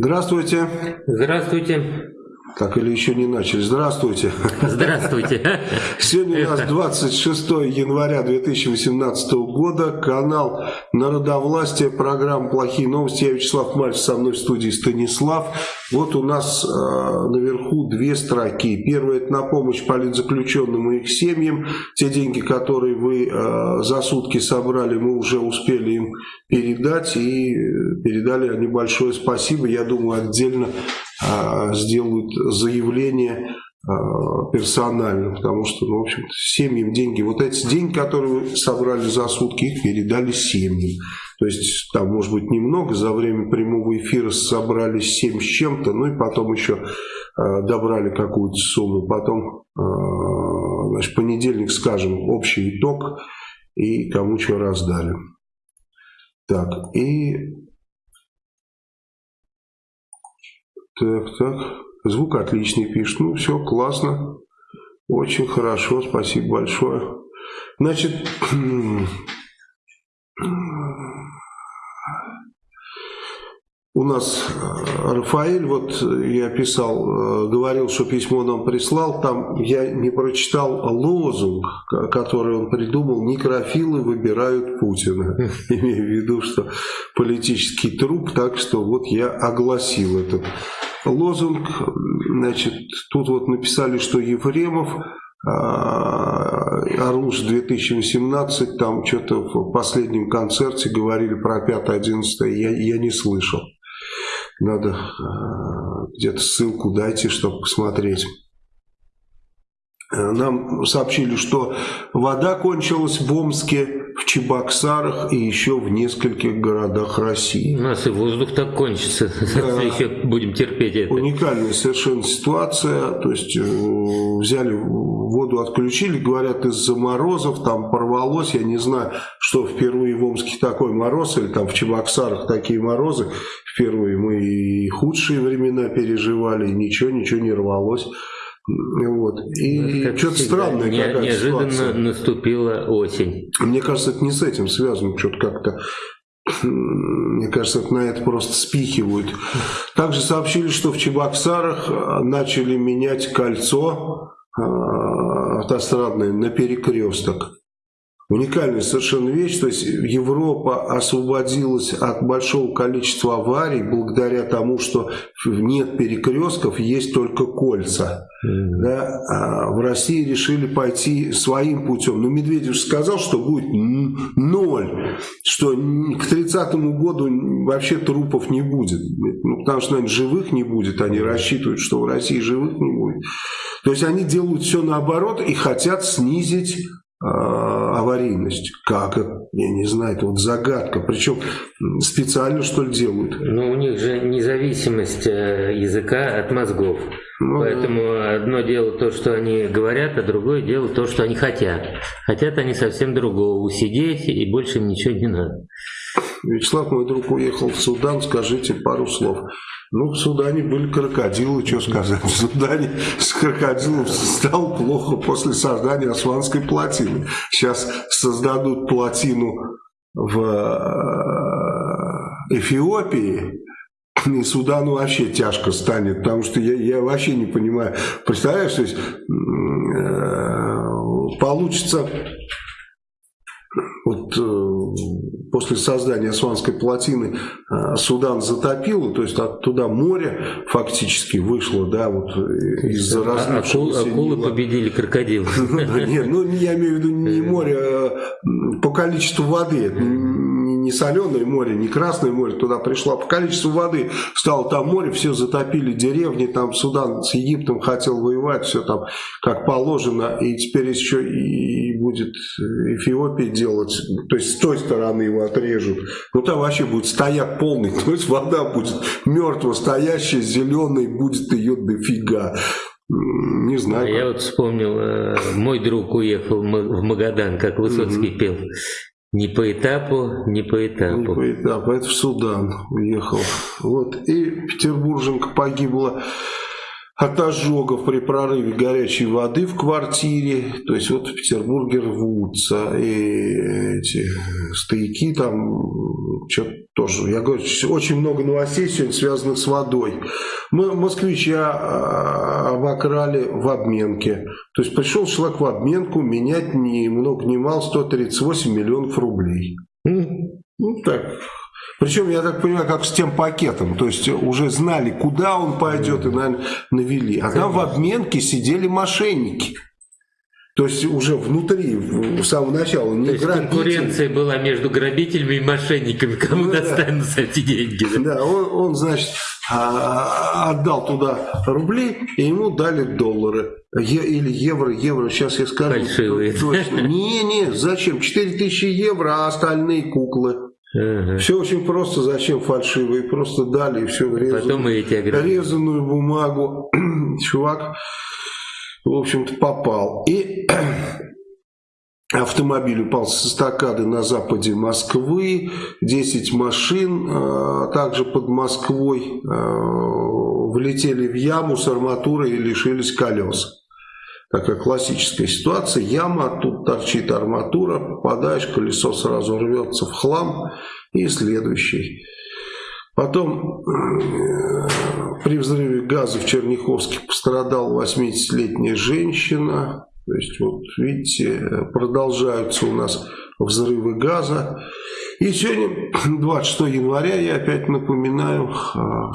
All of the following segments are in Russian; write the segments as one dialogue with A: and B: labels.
A: Здравствуйте.
B: Здравствуйте.
A: Так или еще не начали. Здравствуйте.
B: Здравствуйте.
A: Сегодня у нас 26 января 2018 года. Канал Народовластия, программа «Плохие новости». Я Вячеслав Мальцев, со мной в студии Станислав. Вот у нас э, наверху две строки. Первая – это на помощь политзаключенным и их семьям. Те деньги, которые вы э, за сутки собрали, мы уже успели им передать. И передали небольшое спасибо. Я думаю, отдельно сделают заявление персонально, потому что, ну, в общем семьям деньги, вот эти деньги, которые вы собрали за сутки, их передали семьям. То есть там, может быть, немного, за время прямого эфира собрали 7 с чем-то, ну и потом еще э, добрали какую-то сумму. Потом, э, значит, понедельник скажем общий итог и кому что раздали. Так, и... Так, так. Звук отличный пишет. Ну, все, классно. Очень хорошо, спасибо большое. Значит, у нас э, Рафаэль, вот я писал, э, говорил, что письмо нам прислал, там я не прочитал лозунг, который он придумал, некрофилы выбирают Путина, имею в виду, что политический труп, так что вот я огласил этот лозунг, значит, тут вот написали, что Ефремов Оруж 2018, там что-то в последнем концерте говорили про 5-11, я, я не слышал. Надо э, где-то ссылку дайте, чтобы посмотреть. Нам сообщили, что вода кончилась в Омске, в Чебоксарах и еще в нескольких городах России.
B: У нас и воздух так кончится, да. еще будем терпеть это.
A: Уникальная совершенно ситуация, то есть э, взяли воду, отключили, говорят, из-за морозов там порвалось, я не знаю, что впервые в Омске такой мороз, или там в Чебоксарах такие морозы, впервые мы и худшие времена переживали, и ничего, ничего не рвалось. Вот. И
B: как что-то странное не, Неожиданно ситуация. наступила осень.
A: Мне кажется, это не с этим связано, что-то как-то мне кажется, на это просто спихивают. Также сообщили, что в Чебоксарах а, начали менять кольцо а, автострадное на перекресток. Уникальная совершенно вещь, то есть Европа освободилась от большого количества аварий благодаря тому, что нет перекрестков, есть только кольца. Да? А в России решили пойти своим путем. Но Медведев сказал, что будет ноль, что к 30 году вообще трупов не будет. Ну, потому что, наверное, живых не будет. Они рассчитывают, что в России живых не будет. То есть они делают все наоборот и хотят снизить аварийность. Как это? Я не знаю, это вот загадка. Причем специально что ли делают?
B: Ну, у них же независимость э, языка от мозгов. Ну, Поэтому да. одно дело то, что они говорят, а другое дело то, что они хотят. Хотят они совсем другого. Усидеть и больше ничего не надо.
A: Вячеслав, мой друг, уехал в Судан. Скажите пару слов. Ну, в Судане были крокодилы, что сказать. В Судане с крокодилом стало плохо после создания Османской плотины. Сейчас создадут плотину в э, Эфиопии, и Судану вообще тяжко станет, потому что я, я вообще не понимаю. Представляешь, то есть, э, получится вот э, после создания Османской плотины э, Судан затопило, то есть оттуда море фактически вышло, да, вот из-за
B: а, разлившегося Акул, Акулы Нила. победили крокодилов.
A: Нет, ну я имею в виду не море, а по количеству воды, не соленое море, не красное море, туда пришло, а по количеству воды стало там море, все затопили деревни, там Судан с Египтом хотел воевать, все там как положено, и теперь еще и будет Эфиопия делать, то есть с той стороны его отрежут, ну там вообще будет стояк полный, то есть вода будет мертво стоящая, зеленой, будет ее дофига. Не знаю. А
B: я вот вспомнил, э, мой друг уехал в Магадан, как Высоцкий угу. пел. Не по этапу, не по этапу. Не
A: по этапу, это в Судан уехал. Вот. И петербурженка погибла от ожогов при прорыве горячей воды в квартире. То есть вот в Петербурге рвутся и эти стояки там, что-то тоже. Я говорю, очень много новостей сегодня связанных с водой. Мы москвича а, обокрали в обменке. То есть пришел человек в обменку менять ни много ни мало 138 миллионов рублей. Ну так, причем, я так понимаю, как с тем пакетом. То есть уже знали, куда он пойдет, и, навели. А там в обменке сидели мошенники. То есть уже внутри, с самого начала.
B: Не То есть грабитель. конкуренция была между грабителями и мошенниками, кому ну, достанутся да. эти деньги.
A: Да, он, он, значит, а, отдал туда рубли, и ему дали доллары. Е, или евро, евро, сейчас я скажу.
B: Фальшивые.
A: Точно. Не, не, зачем? 4000 евро, а остальные куклы. Ага. Все очень просто, зачем фальшивые, просто дали и все резаную, резаную бумагу. Чувак, в общем-то, попал. И автомобиль упал с эстакады на западе Москвы, 10 машин, а, также под Москвой а, влетели в яму с арматурой и лишились колес такая классическая ситуация, яма, тут торчит арматура, попадаешь, колесо сразу рвется в хлам, и следующий. Потом э, при взрыве газа в Черняховске пострадала 80-летняя женщина. То есть, вот видите, продолжаются у нас взрывы газа. И сегодня, 26 января, я опять напоминаю,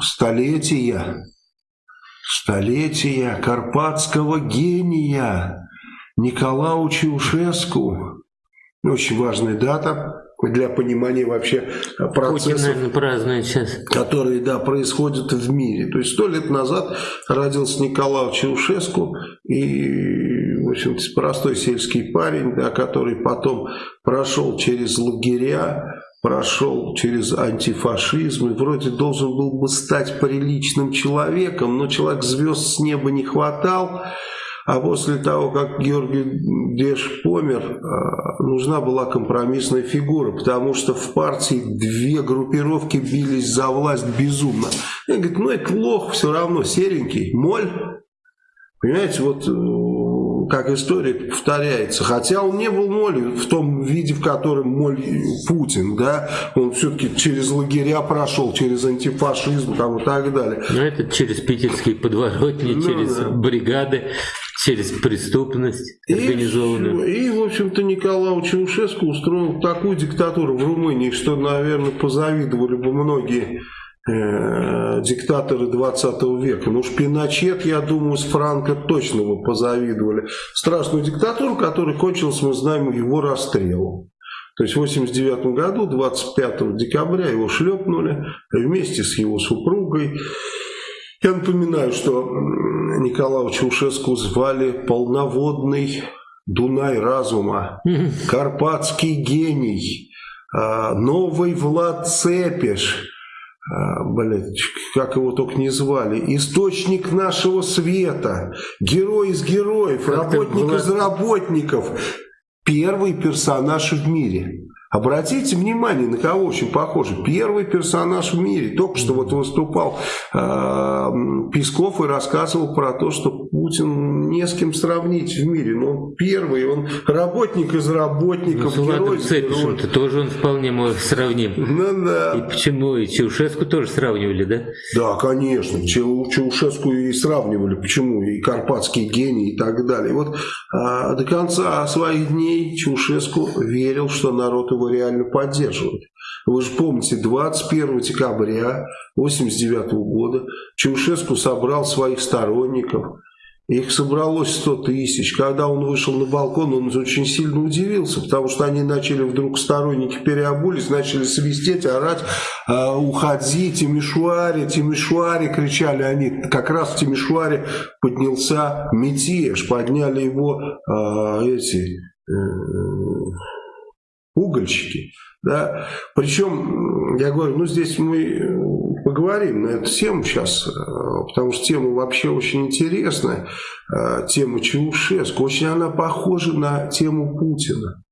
A: столетия Столетия карпатского гения Николау Чаушеску. Очень важная дата для понимания вообще процессов,
B: Путин,
A: которые да, происходят в мире. То есть сто лет назад родился Николай Чаушеску и, в общем-то, простой сельский парень, да, который потом прошел через лагеря, прошел через антифашизм и вроде должен был бы стать приличным человеком, но человек звезд с неба не хватал, а после того, как Георгий Деш помер, а, нужна была компромиссная фигура, потому что в партии две группировки бились за власть безумно. И говорит, ну это лох все равно, серенький, моль. Понимаете, вот как история повторяется. Хотя он не был молью в том виде, в котором моль Путин, да, он все-таки через лагеря прошел, через антифашизм там, и так далее.
B: Ну, это через питерские подворотни, ну, через да. бригады, через преступность организованную.
A: И, и в общем-то, Николай Чаушеску устроил такую диктатуру в Румынии, что, наверное, позавидовали бы многие э, диктаторы 20 века. Ну уж Пиночет, я думаю, с Франко точно бы позавидовали. Страшную диктатуру, которая кончилась, мы знаем, его расстрелом. То есть в 89 году, 25 декабря, его шлепнули вместе с его супругой. Я напоминаю, что Николая Чаушеску звали полноводный Дунай разума, карпатский гений, а, новый Влад Цепиш, а, блядь, как его только не звали, источник нашего света, герой из героев, как работник из работников, первый персонаж в мире. Обратите внимание, на кого очень похоже. Первый персонаж в мире. Только что вот выступал э, Песков и рассказывал про то, что Путин не с кем сравнить в мире. Но он первый, он работник из работников. Ну,
B: герой Цепишем -то тоже он вполне может сравним.
A: Ну да.
B: И почему? И Чаушеску тоже сравнивали, да?
A: Да, конечно. Чаушеску и сравнивали. Почему? И Карпатский гений и так далее. Вот э, до конца своих дней Чаушеску верил, что народ его реально поддерживают. Вы же помните, 21 декабря 1989 года Чаушеску собрал своих сторонников, их собралось 100 тысяч. Когда он вышел на балкон, он очень сильно удивился, потому что они начали вдруг сторонники переобулись, начали свистеть, орать, «А, уходи, Тимишуари, Тимишуари, кричали они. Как раз в Тимишуаре поднялся мятеж, подняли его э, эти... Э, угольщики. Да? Причем, я говорю, ну здесь мы поговорим на эту тему сейчас, э, потому что тема вообще очень интересная. Э, тема Чаушеску. Очень она похожа на тему Путина.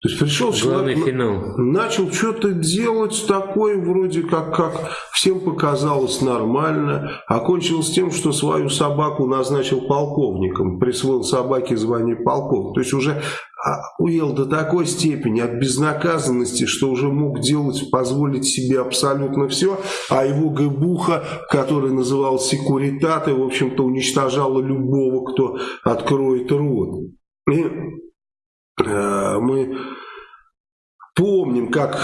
A: То есть пришел
B: Главный
A: человек,
B: финал.
A: начал что-то делать такое, вроде как, как всем показалось нормально, окончилось тем, что свою собаку назначил полковником, присвоил собаке звание полковника. То есть уже а, уел до такой степени от безнаказанности, что уже мог делать, позволить себе абсолютно все, а его ГБУха, который называл секуритаты, в общем-то уничтожала любого, кто откроет рот. И мы помним, как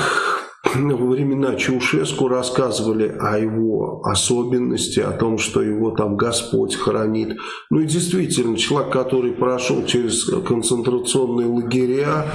A: во времена Чаушеску рассказывали о его особенности, о том, что его там Господь хранит. Ну и действительно, человек, который прошел через концентрационные лагеря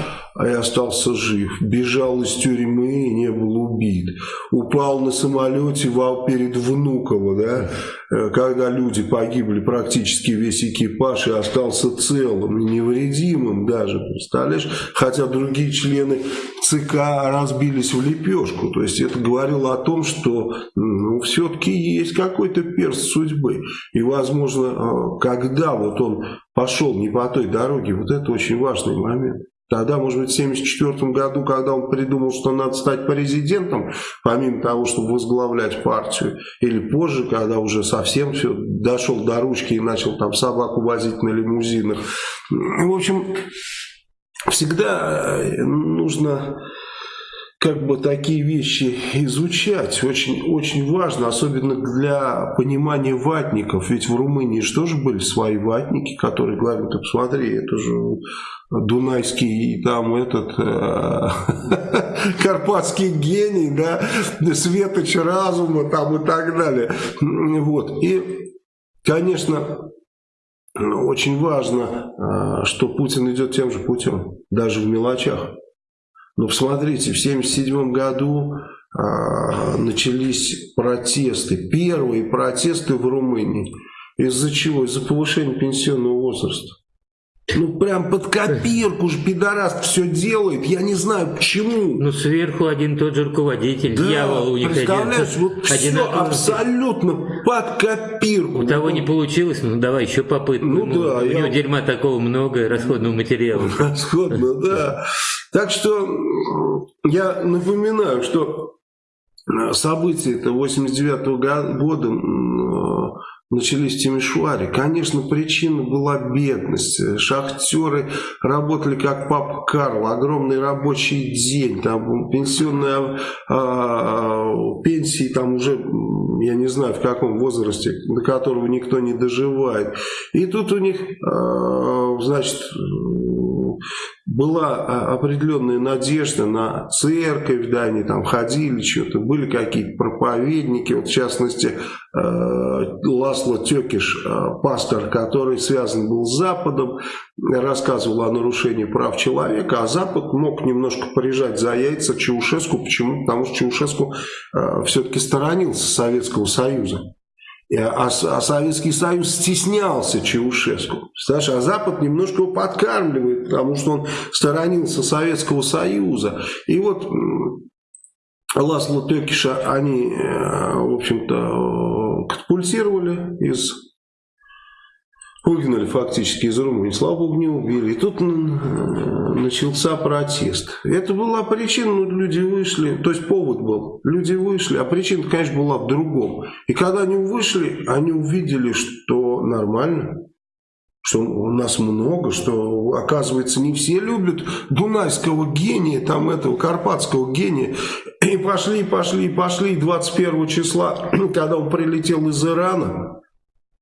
A: и остался жив, бежал из тюрьмы и не был убит, упал на самолете перед Внуково, да, э, когда люди погибли, практически весь экипаж и остался целым, невредимым даже, представляешь, хотя другие члены ЦК разбились в лепешку. То есть это говорило о том, что ну, все-таки есть какой-то перст судьбы. И, возможно, э, когда вот он пошел не по той дороге, вот это очень важный момент. Тогда, может быть, в 1974 году, когда он придумал, что надо стать президентом, помимо того, чтобы возглавлять партию, или позже, когда уже совсем все дошел до ручки и начал там собаку возить на лимузинах. В общем, всегда э, нужно как бы такие вещи изучать. Очень, очень важно, особенно для понимания ватников. Ведь в Румынии же тоже были свои ватники, которые говорят, посмотри, это же Дунайский там этот э, Карпатский гений, да, светоч разума там и так далее. Вот. И, конечно, очень важно, э, что Путин идет тем же путем, даже в мелочах. Но посмотрите, в 1977 году а, начались протесты, первые протесты в Румынии. Из-за чего? Из-за повышения пенсионного возраста. Ну, прям под копирку же пидорас все делает. Я не знаю, почему.
B: Ну, сверху один тот же руководитель, да, дьявол у них
A: представляешь, один. вот все абсолютно под копирку.
B: У того не получилось, ну, давай еще попытку. Ну, ну да. У я... него дерьма такого много, расходного материала.
A: Расходного, да. Так что я напоминаю, что события это 89 -го года начались в Тимишуаре. Конечно, причина была бедность. Шахтеры работали как папа Карл, огромный рабочий день, там пенсионные а, пенсии там уже, я не знаю в каком возрасте, до которого никто не доживает. И тут у них, а, значит, была а, определенная надежда на церковь, да, они там ходили, что-то, были какие-то проповедники, вот в частности, э, Ласло Текиш, э, пастор, который связан был с Западом, рассказывал о нарушении прав человека, а Запад мог немножко порежать за яйца Чаушеску, почему? Потому что Чаушеску э, все-таки сторонился Советского Союза. А, а Советский Союз стеснялся Чаушеску. Знаешь, а Запад немножко его подкармливает, потому что он сторонился Советского Союза. И вот Ласло Текиша они, э, в общем-то, катапультировали из выгнали фактически из Румынии. Слава Богу, не убили. И тут начался протест. Это была причина, ну, люди вышли, то есть повод был. Люди вышли, а причина, конечно, была в другом. И когда они вышли, они увидели, что нормально, что у нас много, что, оказывается, не все любят дунайского гения, там этого карпатского гения. И пошли, пошли, пошли 21 числа, когда он прилетел из Ирана,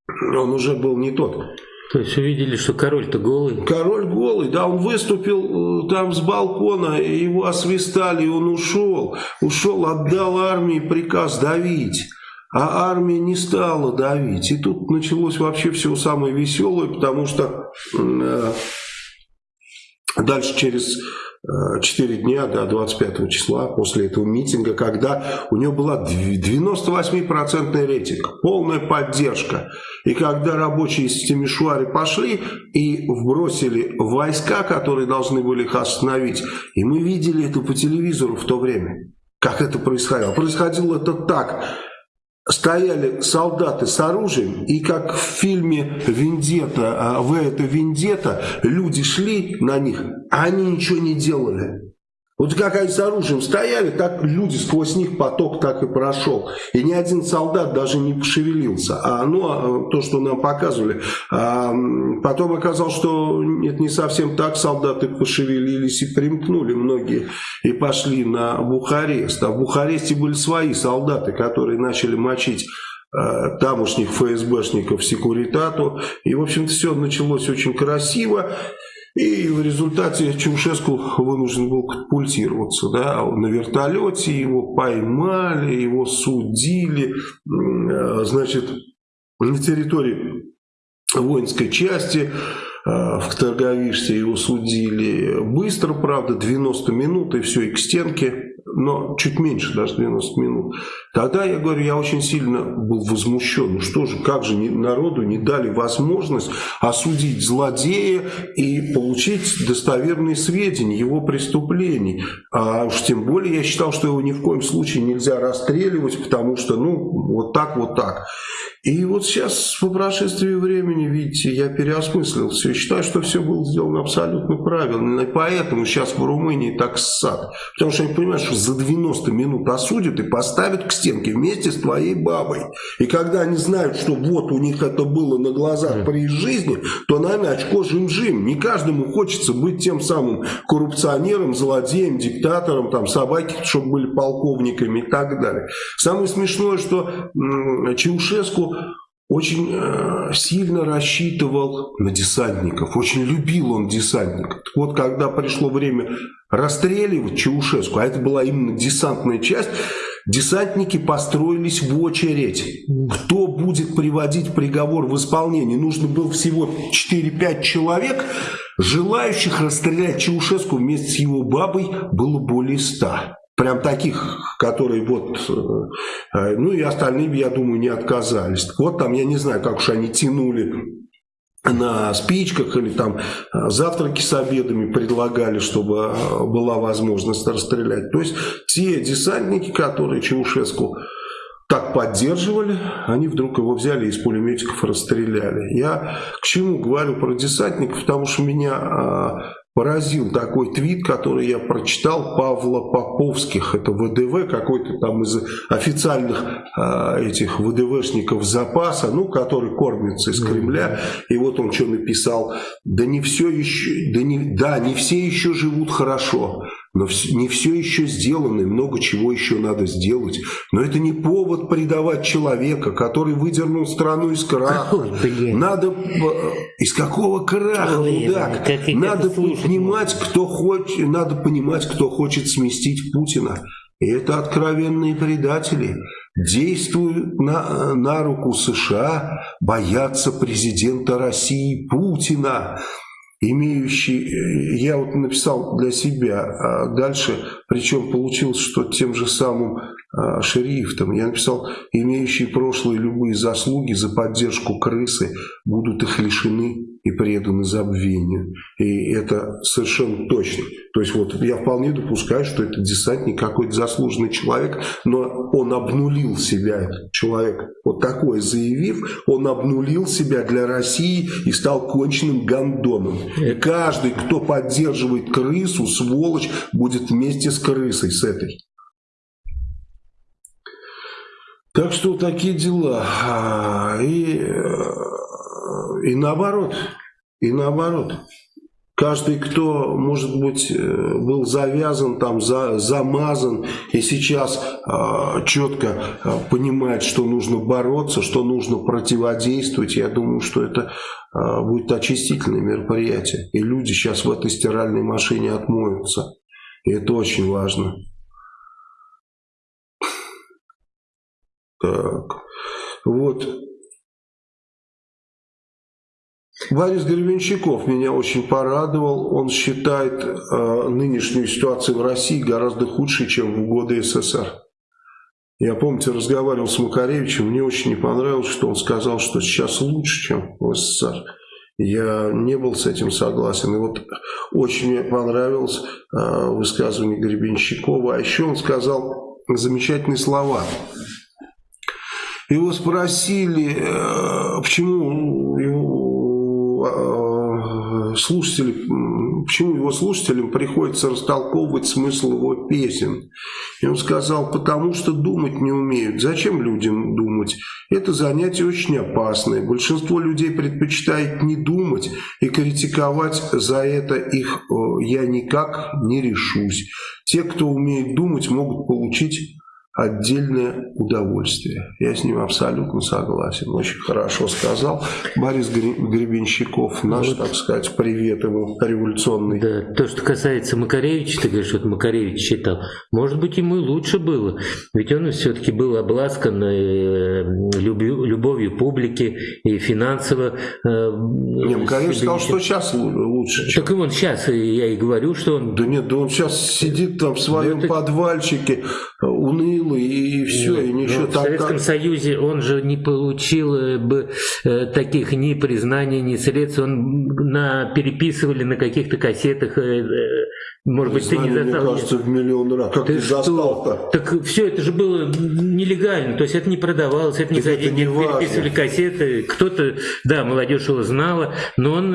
A: он уже был не тот.
B: То есть увидели, что король-то голый?
A: Король голый, да, он выступил э, там с балкона, его освистали, и он ушел. Ушел, отдал армии приказ давить. А армия не стала давить. И тут началось вообще все самое веселое, потому что э, дальше через 4 дня до 25 числа после этого митинга, когда у него была 98% рейтинг, полная поддержка. И когда рабочие из Тимишуари пошли и вбросили войска, которые должны были их остановить, и мы видели это по телевизору в то время, как это происходило. Происходило это так. Стояли солдаты с оружием, и как в фильме «Вендета», в это «Вендета», люди шли на них, а они ничего не делали. Вот как они с оружием стояли, так люди, сквозь них поток так и прошел. И ни один солдат даже не пошевелился. А ну, а, то, что нам показывали. А потом оказалось, что это не совсем так. Солдаты пошевелились и примкнули многие. И пошли на Бухарест. А в Бухаресте были свои солдаты, которые начали мочить э, тамошних ФСБшников Секуритату. И, в общем-то, все началось очень красиво. И в результате Чаушеску вынужден был катапультироваться. Да? На вертолете его поймали, его судили. Э, значит, на территории воинской части Э, в Торговиште его судили быстро, правда, 90 минут и все, и к стенке, но чуть меньше даже 90 минут. Тогда, я говорю, я очень сильно был возмущен. Ну что же, как же народу не дали возможность осудить злодея и получить достоверные сведения его преступлений. А уж тем более я считал, что его ни в коем случае нельзя расстреливать, потому что, ну, вот так, вот так. И вот сейчас, по прошествии времени, видите, я переосмыслил все. Считаю, что все было сделано абсолютно правильно. И поэтому сейчас в Румынии так ссад. Потому что они понимают, что за 90 минут осудят и поставят к стенке вместе с твоей бабой. И когда они знают, что вот у них это было на глазах при жизни, то, наверное, очко жим-жим. Не каждому хочется быть тем самым коррупционером, злодеем, диктатором, там, собаки, чтобы были полковниками и так далее. Самое смешное, что Чаушеску очень э, сильно рассчитывал на десантников, очень любил он десантников. Вот когда пришло время расстреливать Чаушеску, а это была именно десантная часть, десантники построились в очередь. Кто будет приводить приговор в исполнение? Нужно было всего 4-5 человек, желающих расстрелять Чаушеску вместе с его бабой было более 100 прям таких, которые вот, э, э, ну и остальные, я думаю, не отказались. Вот там, я не знаю, как уж они тянули на спичках или там э, завтраки с обедами предлагали, чтобы была возможность расстрелять. То есть те десантники, которые Чаушеску так поддерживали, они вдруг его взяли и из пулеметиков расстреляли. Я к чему говорю про десантников, потому что меня а, поразил такой твит, который я прочитал Павла Поповских. Это ВДВ, какой-то там из официальных э, этих ВДВшников запаса, ну, который кормится из Кремля. И вот он что написал. Да не все еще, да не, да, не все еще живут хорошо. Но не все еще сделано, и много чего еще надо сделать. Но это не повод предавать человека, который выдернул страну из краха. Ой, надо... Из какого краха, Ой, мудак? Как, надо понимать, кто хочет, надо понимать, кто хочет сместить Путина. И это откровенные предатели. Действуют на, на руку США, боятся президента России Путина имеющий, э, я вот написал для себя, а дальше, причем получилось, что тем же самым шрифтом, я написал, имеющие прошлые любые заслуги за поддержку крысы будут их лишены и преданы забвению. И это совершенно точно. То есть вот я вполне допускаю, что это десантник какой-то заслуженный человек, но он обнулил себя, человек, вот такое заявив, он обнулил себя для России и стал конченным гандоном. И каждый, кто поддерживает крысу, сволочь, будет вместе с крысой, с этой. Так что такие дела. А, и э, и наоборот, и наоборот. Каждый, кто, может быть, э, был завязан, там, за, замазан, и сейчас э, четко э, понимает, что нужно бороться, что нужно противодействовать, я думаю, что это э, будет очистительное мероприятие. И люди сейчас в этой стиральной машине отмоются. И это очень важно. Так. Вот. Борис Гребенщиков меня очень порадовал. Он считает э, нынешнюю ситуацию в России гораздо худшей, чем в годы СССР. Я, помните, разговаривал с Макаревичем, мне очень не понравилось, что он сказал, что сейчас лучше, чем в СССР. Я не был с этим согласен. И вот очень мне понравилось э, высказывание Гребенщикова. А еще он сказал замечательные слова. Его спросили, почему его слушатели, почему его слушателям приходится растолковывать смысл его песен. И он сказал, потому что думать не умеют. Зачем людям думать? Это занятие очень опасное. Большинство людей предпочитает не думать и критиковать за это их я никак не решусь. Те, кто умеет думать, могут получить отдельное удовольствие. Я с ним абсолютно согласен. Очень хорошо сказал Борис Гребенщиков, наш, вот, так сказать, привет ему революционный.
B: Да, то, что касается Макаревича, ты говоришь, вот Макаревич читал, может быть, ему и лучше было, ведь он все-таки был обласкан э, любовью публики и финансово. Э,
A: Не, Макаревич сказал, что сейчас лучше.
B: Так и он сейчас, я и говорю, что он...
A: Да нет, да он сейчас сидит там в своем да, подвальчике, уныл и, и все, и ничего
B: ну. В Советском. Союзе он же не получил э, бы э, таких ни признаний, ни средств. Он на, переписывали на каких-то кассетах э может быть, знаю, ты не
A: застал. Мне кажется, в миллион раз. Как ты, ты застал-то?
B: Так все это же было нелегально. То есть это не продавалось, это не за деньги переписывали кассеты. Кто-то, да, молодежь его знала, но он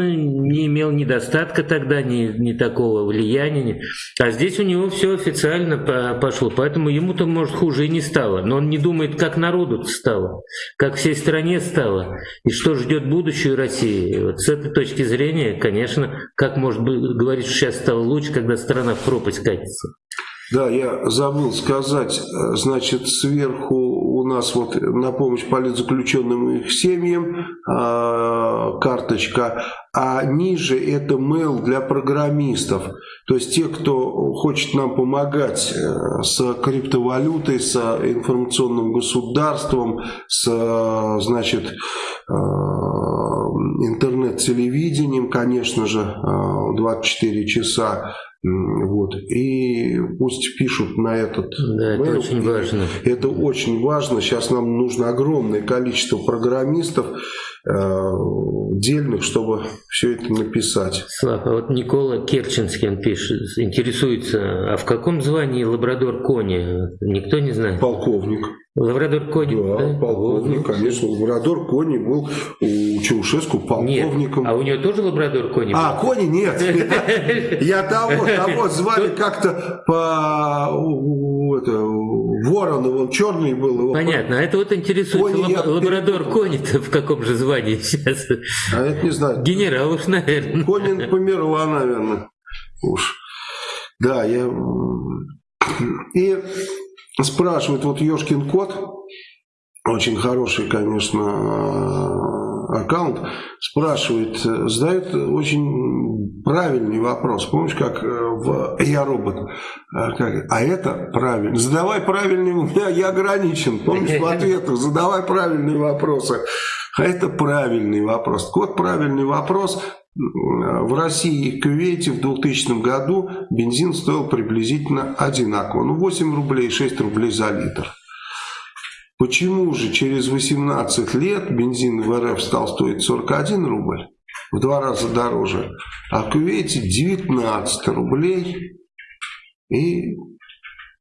B: не имел недостатка тогда, ни, ни такого влияния. А здесь у него все официально пошло. Поэтому ему-то, может, хуже и не стало. Но он не думает, как народу стало, как всей стране стало. И что ждет будущую России. Вот с этой точки зрения, конечно, как может быть говорить, что сейчас стало лучше, когда страна в пропасть катится.
A: Да, я забыл сказать, значит, сверху у нас вот на помощь политзаключенным и их семьям э, карточка, а ниже это mail для программистов. То есть те, кто хочет нам помогать э, с криптовалютой, с информационным государством, с, значит, э, интернет-телевидением, конечно же, 24 часа вот. И пусть пишут на этот
B: Да, mail. это очень важно.
A: Это очень важно. Сейчас нам нужно огромное количество программистов э, дельных, чтобы все это написать.
B: Слава, а вот Никола Керченский он пишет, интересуется, а в каком звании лабрадор Кони? Никто не знает.
A: Полковник.
B: Лабрадор Кони,
A: да? да? полковник, конечно. Лабрадор Кони был у Чаушеску полковником.
B: Нет, а у него тоже лабрадор Кони
A: А, Кони нет. Я того, того звали как-то по Воронов, он черный был.
B: Понятно, а это вот интересует лабрадор Кони-то в каком же звании сейчас?
A: А это не знаю.
B: Генерал уж, наверное.
A: Конин померла, наверное. Уж. Да, я... И спрашивает, вот Ёшкин кот, очень хороший, конечно, аккаунт, спрашивает, задает очень правильный вопрос. Помнишь, как э, в «Я робот»? А, а это правильно. Задавай правильный, у меня я ограничен. Помнишь, в ответах задавай правильные вопросы. А это правильный вопрос. Кот правильный вопрос. В России и Кувейте в 2000 году бензин стоил приблизительно одинаково. Ну, 8 рублей, 6 рублей за литр. Почему же через 18 лет бензин в РФ стал стоить 41 рубль? В два раза дороже. А в Кувейте 19 рублей. И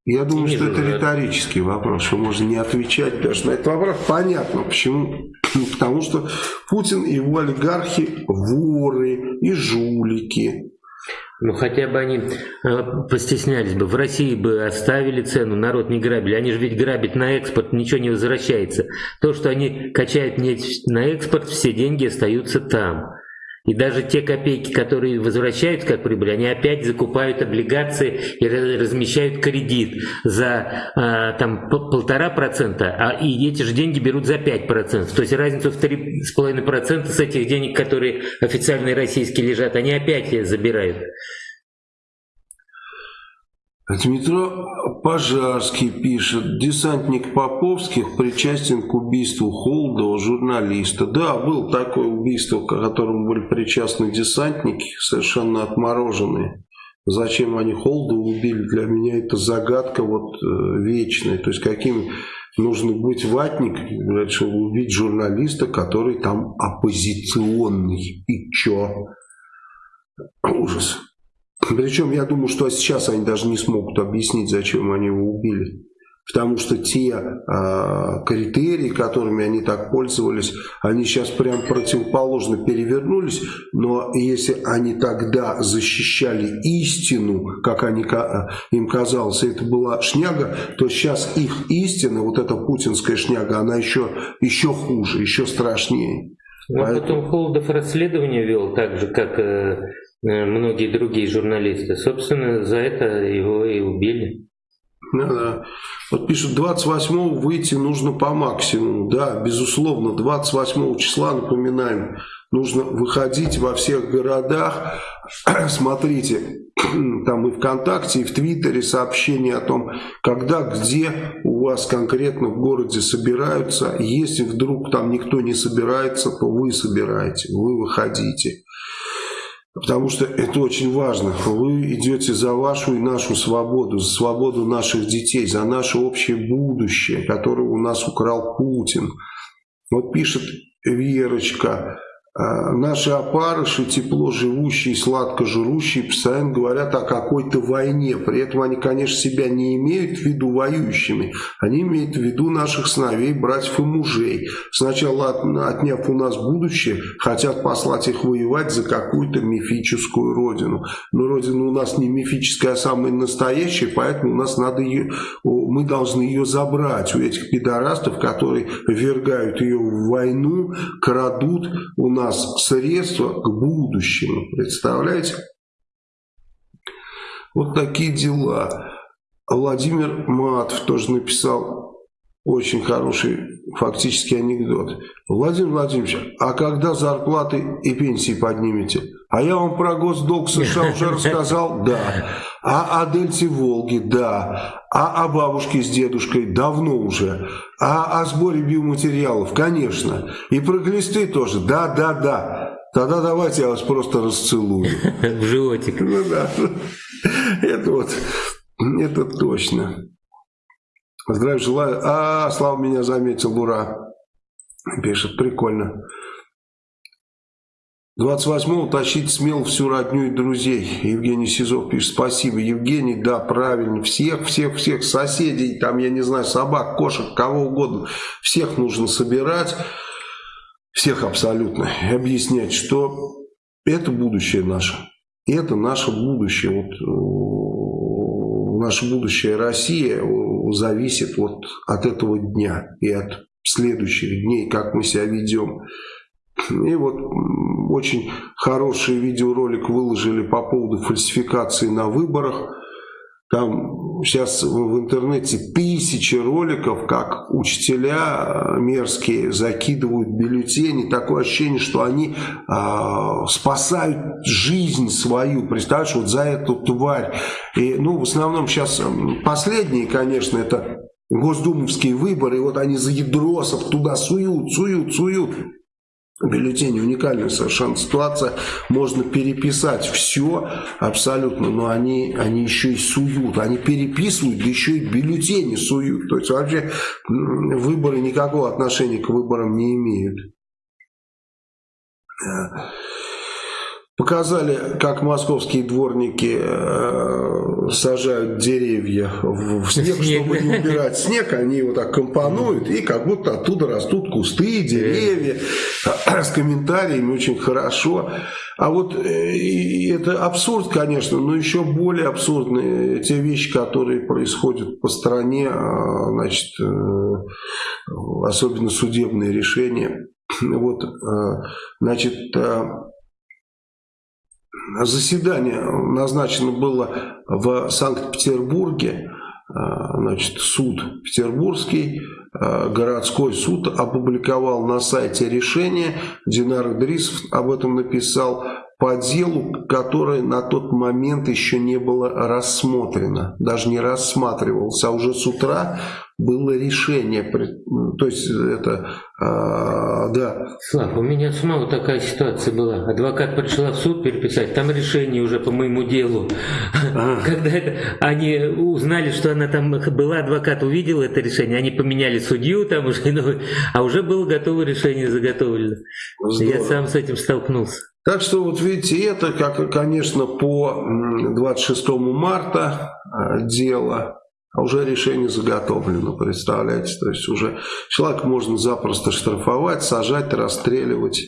A: я думаю, что это риторический вопрос, что можно не отвечать даже на этот вопрос. Понятно, почему. Потому что Путин и его олигархи воры и жулики.
B: Ну, хотя бы они э, постеснялись бы. В России бы оставили цену, народ не грабили. Они же ведь грабят на экспорт, ничего не возвращается. То, что они качают нефть на экспорт, все деньги остаются там. И даже те копейки, которые возвращают как прибыль, они опять закупают облигации и размещают кредит за а, там полтора процента, а и эти же деньги берут за пять процентов. То есть разницу в три с половиной процента с этих денег, которые официальные российские лежат, они опять забирают.
A: Дмитро Пожарский пишет, десантник Поповских причастен к убийству Холдова, журналиста. Да, было такое убийство, к которому были причастны десантники, совершенно отмороженные. Зачем они Холдова убили, для меня это загадка вот э, вечная. То есть каким нужно быть ватник, чтобы убить журналиста, который там оппозиционный. И чё? Ужас. Причем я думаю, что сейчас они даже не смогут объяснить, зачем они его убили. потому что те э, критерии, которыми они так пользовались, они сейчас прям противоположно перевернулись, но если они тогда защищали истину, как они, им казалось, это была шняга, то сейчас их истина, вот эта путинская шняга, она еще, еще хуже, еще страшнее.
B: А Поэтому... потом Холодов расследование вел, так же, как э, многие другие журналисты. Собственно, за это его и убили.
A: Да, да. Вот пишут, 28 выйти нужно по максимуму. Да, безусловно, 28 числа, напоминаем, нужно выходить во всех городах. Смотрите, там и ВКонтакте, и в Твиттере сообщения о том, когда, где у вас конкретно в городе собираются. Если вдруг там никто не собирается, то вы собираете, вы выходите. Потому что это очень важно. Вы идете за вашу и нашу свободу, за свободу наших детей, за наше общее будущее, которое у нас украл Путин. Вот пишет Верочка, наши опарыши, тепло живущие, сладко жрущие, постоянно говорят о какой-то войне. При этом они, конечно, себя не имеют в виду воюющими. Они имеют в виду наших сыновей, братьев и мужей. Сначала, отняв у нас будущее, хотят послать их воевать за какую-то мифическую родину. Но родина у нас не мифическая, а самая настоящая, поэтому у нас надо ее, мы должны ее забрать у этих пидорастов, которые ввергают ее в войну, крадут у нас нас средства к будущему. Представляете? Вот такие дела. Владимир Матов тоже написал очень хороший фактически анекдот. Владимир Владимирович, а когда зарплаты и пенсии поднимете? А я вам про госдолг США уже рассказал? Да. А о Дельте Волги? Да. А о бабушке с дедушкой? Давно уже. А о сборе биоматериалов? Конечно. И про глисты тоже? Да, да, да. Тогда давайте я вас просто расцелую.
B: В животик. Ну да.
A: Это вот, это точно. Здравия желаю. А, Слава меня заметил, ура. Пишет, прикольно. 28-го тащить смело всю родню и друзей. Евгений Сизов пишет, спасибо. Евгений, да, правильно. Всех, всех, всех соседей, там, я не знаю, собак, кошек, кого угодно. Всех нужно собирать. Всех абсолютно. И объяснять, что это будущее наше. Это наше будущее. Вот, наша будущая Россия зависит вот от этого дня и от следующих дней, как мы себя ведем. И вот очень хороший видеоролик выложили по поводу фальсификации на выборах. Там сейчас в интернете тысячи роликов, как учителя мерзкие закидывают бюллетени. Такое ощущение, что они э, спасают жизнь свою. Представляешь, вот за эту тварь. И, ну, в основном сейчас последние, конечно, это госдумовские выборы. И вот они за ядросов туда суют, суют, суют бюллетени уникальная совершенно ситуация. Можно переписать все абсолютно, но они, они еще и суют. Они переписывают, да еще и бюллетени суют. То есть вообще выборы никакого отношения к выборам не имеют. Показали, как московские дворники э, сажают деревья в, в снег, снег, чтобы не убирать снег. Они его так компонуют, и как будто оттуда растут кусты, деревья. С комментариями очень хорошо. А вот э, это абсурд, конечно, но еще более абсурдны те вещи, которые происходят по стране, а, значит, э, особенно судебные решения. Вот, э, значит, э, Заседание назначено было в Санкт-Петербурге, а, значит, суд Петербургский, а, городской суд опубликовал на сайте решение, Динар Идрисов об этом написал, по делу, которое на тот момент еще не было рассмотрено, даже не рассматривалось, а уже с утра было решение, то есть это, а, да.
B: Слав, у меня самого такая ситуация была. Адвокат пришла в суд переписать, там решение уже по моему делу. А. Когда это, они узнали, что она там была, адвокат увидел это решение, они поменяли судью там уже, ну, а уже было готово решение заготовлено. Здорово. Я сам с этим столкнулся.
A: Так что вот видите, это, как, конечно, по 26 марта а, дело, А уже решение заготовлено, представляете? То есть уже человека можно запросто штрафовать, сажать, расстреливать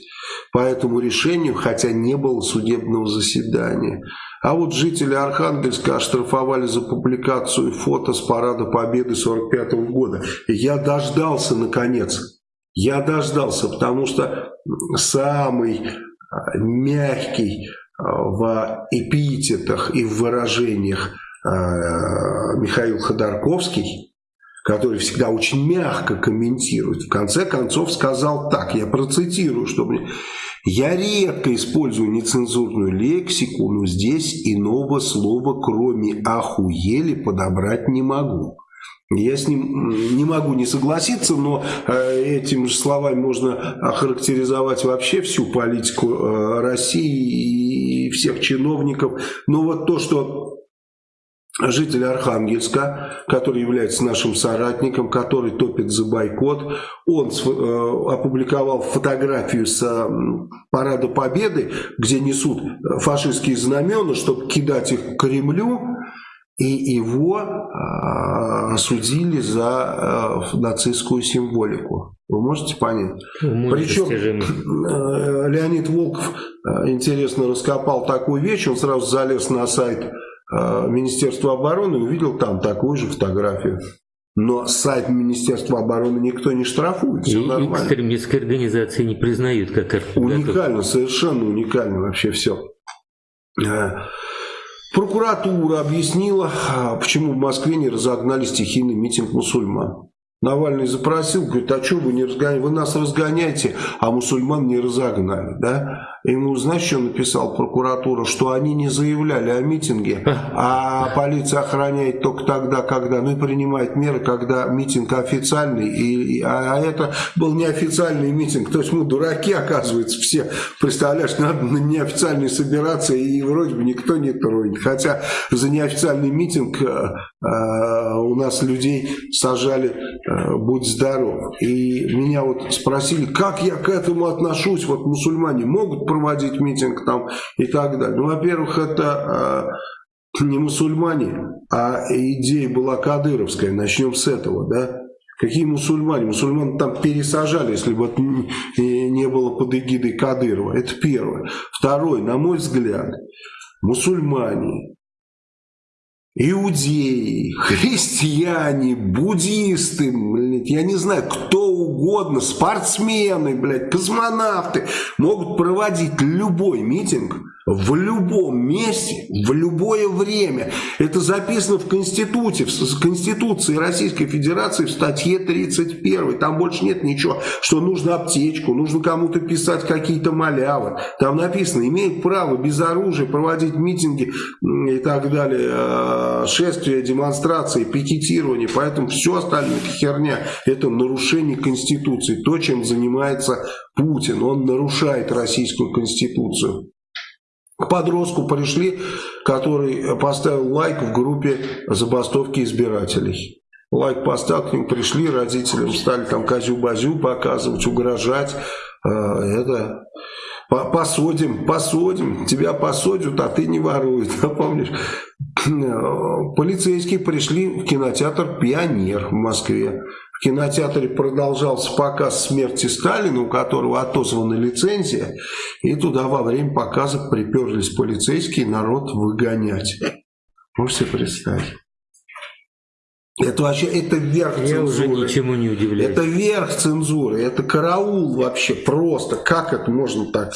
A: по этому решению, хотя не было судебного заседания. А вот жители Архангельска оштрафовали за публикацию фото с парада Победы 45 -го года. И я дождался, наконец. Я дождался, потому что самый а, мягкий а, в эпитетах и в выражениях Михаил Ходорковский, который всегда очень мягко комментирует, в конце концов сказал так, я процитирую, чтобы я редко использую нецензурную лексику, но здесь иного слова, кроме «охуели», подобрать не могу. Я с ним не могу не согласиться, но э, этим же словами можно охарактеризовать вообще всю политику э, России и всех чиновников. Но вот то, что житель Архангельска, который является нашим соратником, который топит за бойкот. Он э, опубликовал фотографию с э, парада Победы, где несут фашистские знамена, чтобы кидать их к Кремлю. И его э, осудили за нацистскую символику. Вы можете понять?
B: Ну,
A: Причем Леонид Волков интересно раскопал такую вещь, он сразу залез на сайт Министерства обороны, увидел там такую же фотографию. Но сайт Министерства обороны никто не штрафует, все
B: и
A: нормально.
B: экстремистские организации не признают как
A: Уникально, совершенно уникально вообще все. Э, прокуратура объяснила, а, почему в Москве не разогнали стихийный митинг мусульман. Навальный запросил, говорит, а что вы не разгоняете? Вы нас разгоняете, а мусульман не разогнали. Да? Ему, знаешь, что написал прокуратура? Что они не заявляли о митинге, а полиция охраняет только тогда, когда, ну и принимает меры, когда митинг официальный, и, а, а это был неофициальный митинг. То есть мы дураки, оказывается, все. Представляешь, надо на неофициальный собираться, и вроде бы никто не тронет. Хотя за неофициальный митинг э, э, у нас людей сажали, э, будь здоров. И меня вот спросили, как я к этому отношусь, вот мусульмане могут проводить митинг там и так далее. Ну, во-первых, это э, не мусульмане, а идея была кадыровская. Начнем с этого, да? Какие мусульмане? Мусульман там пересажали, если бы не было под эгидой Кадырова. Это первое. Второе, на мой взгляд, мусульмане, иудеи, христиане, буддисты, я не знаю, кто угодно, спортсмены, блядь, космонавты могут проводить любой митинг в любом месте, в любое время. Это записано в Конституции, в Конституции Российской Федерации в статье 31. Там больше нет ничего, что нужно аптечку, нужно кому-то писать какие-то малявы. Там написано, имеет право без оружия проводить митинги и так далее, э, шествия, демонстрации, пикетирование. Поэтому все остальное херня, это нарушение Конституции. То, чем занимается Путин. Он нарушает Российскую Конституцию. К подростку пришли, который поставил лайк в группе забастовки избирателей. Лайк поставил, к ним пришли, родителям стали там козю-базю показывать, угрожать. А, это посадим, посадим, тебя посадят, а ты не воруй. Помнишь? Полицейские пришли в кинотеатр «Пионер» в Москве кинотеатре продолжался показ смерти Сталина, у которого отозвана лицензия, и туда во время показа приперлись полицейские народ выгонять. Можете представить? Это вообще, это верх
B: Я
A: цензуры.
B: уже ничему не удивляюсь.
A: Это верх цензуры, это караул вообще, просто. Как это можно так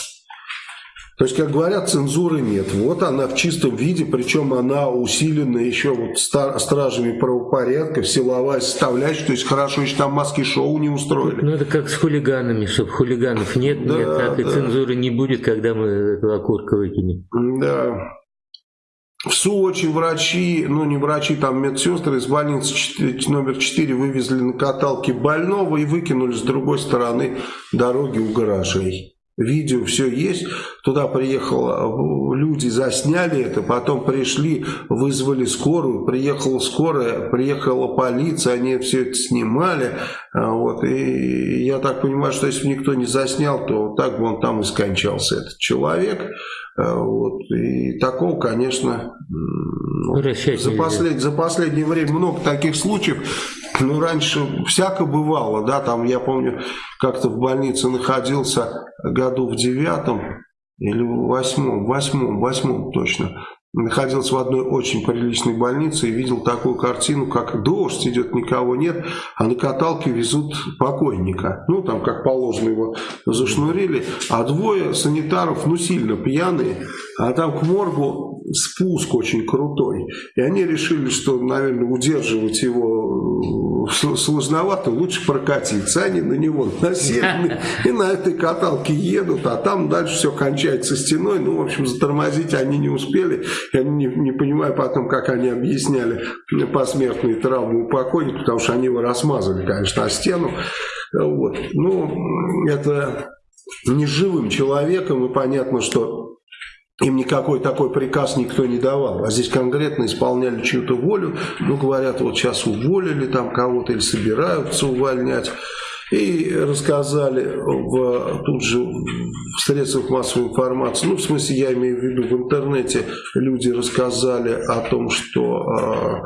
A: то есть, как говорят, цензуры нет. Вот она в чистом виде, причем она усилена еще вот стражами правопорядка, силовая составляющая. То есть, хорошо, если там маски-шоу не устроили.
B: Ну, это как с хулиганами, чтобы хулиганов нет, да, нет, так да. и цензуры не будет, когда мы этого окурка выкинем.
A: Да. В Сочи врачи, ну не врачи, там медсестры из больницы 4, номер 4 вывезли на каталке больного и выкинули с другой стороны дороги у гаражей. Видео все есть. Туда приехало, люди засняли это, потом пришли, вызвали скорую, приехала скорая, приехала полиция, они все это снимали. А, вот, и я так понимаю, что если бы никто не заснял, то так бы он там и скончался, этот человек. А, вот, и такого, конечно, ну, за, послед, за последнее время много таких случаев. Ну, раньше всяко бывало, да, там, я помню, как-то в больнице находился году в девятом или в восьмом, восьмом, восьмом точно, находился в одной очень приличной больнице и видел такую картину, как дождь идет, никого нет, а на каталке везут покойника. Ну, там, как положено, его зашнурили, а двое санитаров, ну, сильно пьяные, а там к моргу спуск очень крутой. И они решили, что, наверное, удерживать его э, сложновато, лучше прокатиться. Они на него насели и на этой каталке едут, а там дальше все кончается стеной. Ну, в общем, затормозить они не успели. Я не, не понимаю потом, как они объясняли посмертные травмы у покойника, потому что они его размазали, конечно, о стену. Вот. Ну, это неживым человеком, и понятно, что им никакой такой приказ никто не давал. А здесь конкретно исполняли чью-то волю. Ну, говорят, вот сейчас уволили там кого-то или собираются увольнять. И рассказали в, тут же в средствах массовой информации, ну, в смысле, я имею в виду, в интернете люди рассказали о том, что э,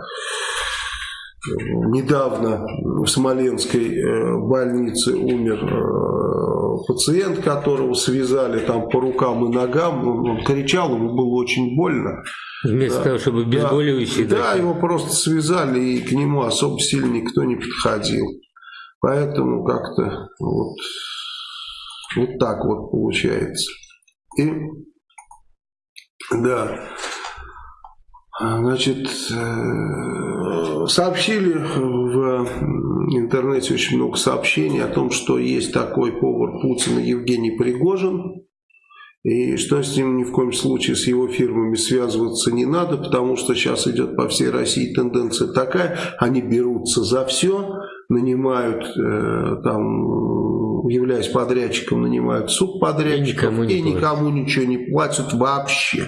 A: недавно в Смоленской э, больнице умер э, пациент, которого связали там по рукам и ногам, он, кричал, ему было очень больно.
B: Вместо да, того, чтобы обезболивающий
A: да, да, его просто связали, и к нему особо сильно никто не подходил. Поэтому как-то вот, вот так вот получается. И да, значит, э, сообщили в интернете очень много сообщений о том, что есть такой повар Путина Евгений Пригожин, и что с ним ни в коем случае с его фирмами связываться не надо, потому что сейчас идет по всей России тенденция такая, они берутся за все, нанимают, э, там, являясь подрядчиком, нанимают субподрядчиков и никому, и никому ничего не платят вообще.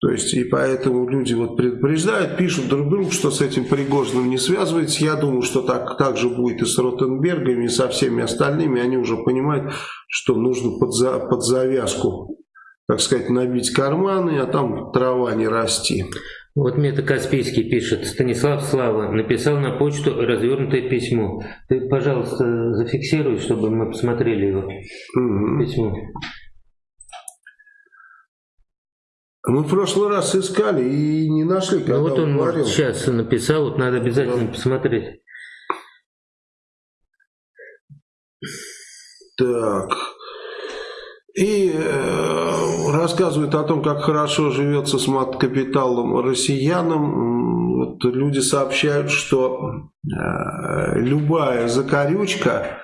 A: То есть, и поэтому люди вот предупреждают, пишут друг другу, что с этим Пригожиным не связывается. Я думаю, что так, так же будет и с Ротенбергами, и со всеми остальными. Они уже понимают, что нужно под, за, под завязку, так сказать, набить карманы, а там трава не расти.
B: Вот Мета Каспийский пишет, Станислав Слава написал на почту развернутое письмо. Ты, пожалуйста, зафиксируй, чтобы мы посмотрели его угу. письмо.
A: Мы в прошлый раз искали и не нашли,
B: когда ну, вот он, говорил. может, сейчас написал, вот надо обязательно да. посмотреть.
A: Так. И э, рассказывает о том, как хорошо живется с мат-капиталом россиянам. Вот люди сообщают, что э, любая закорючка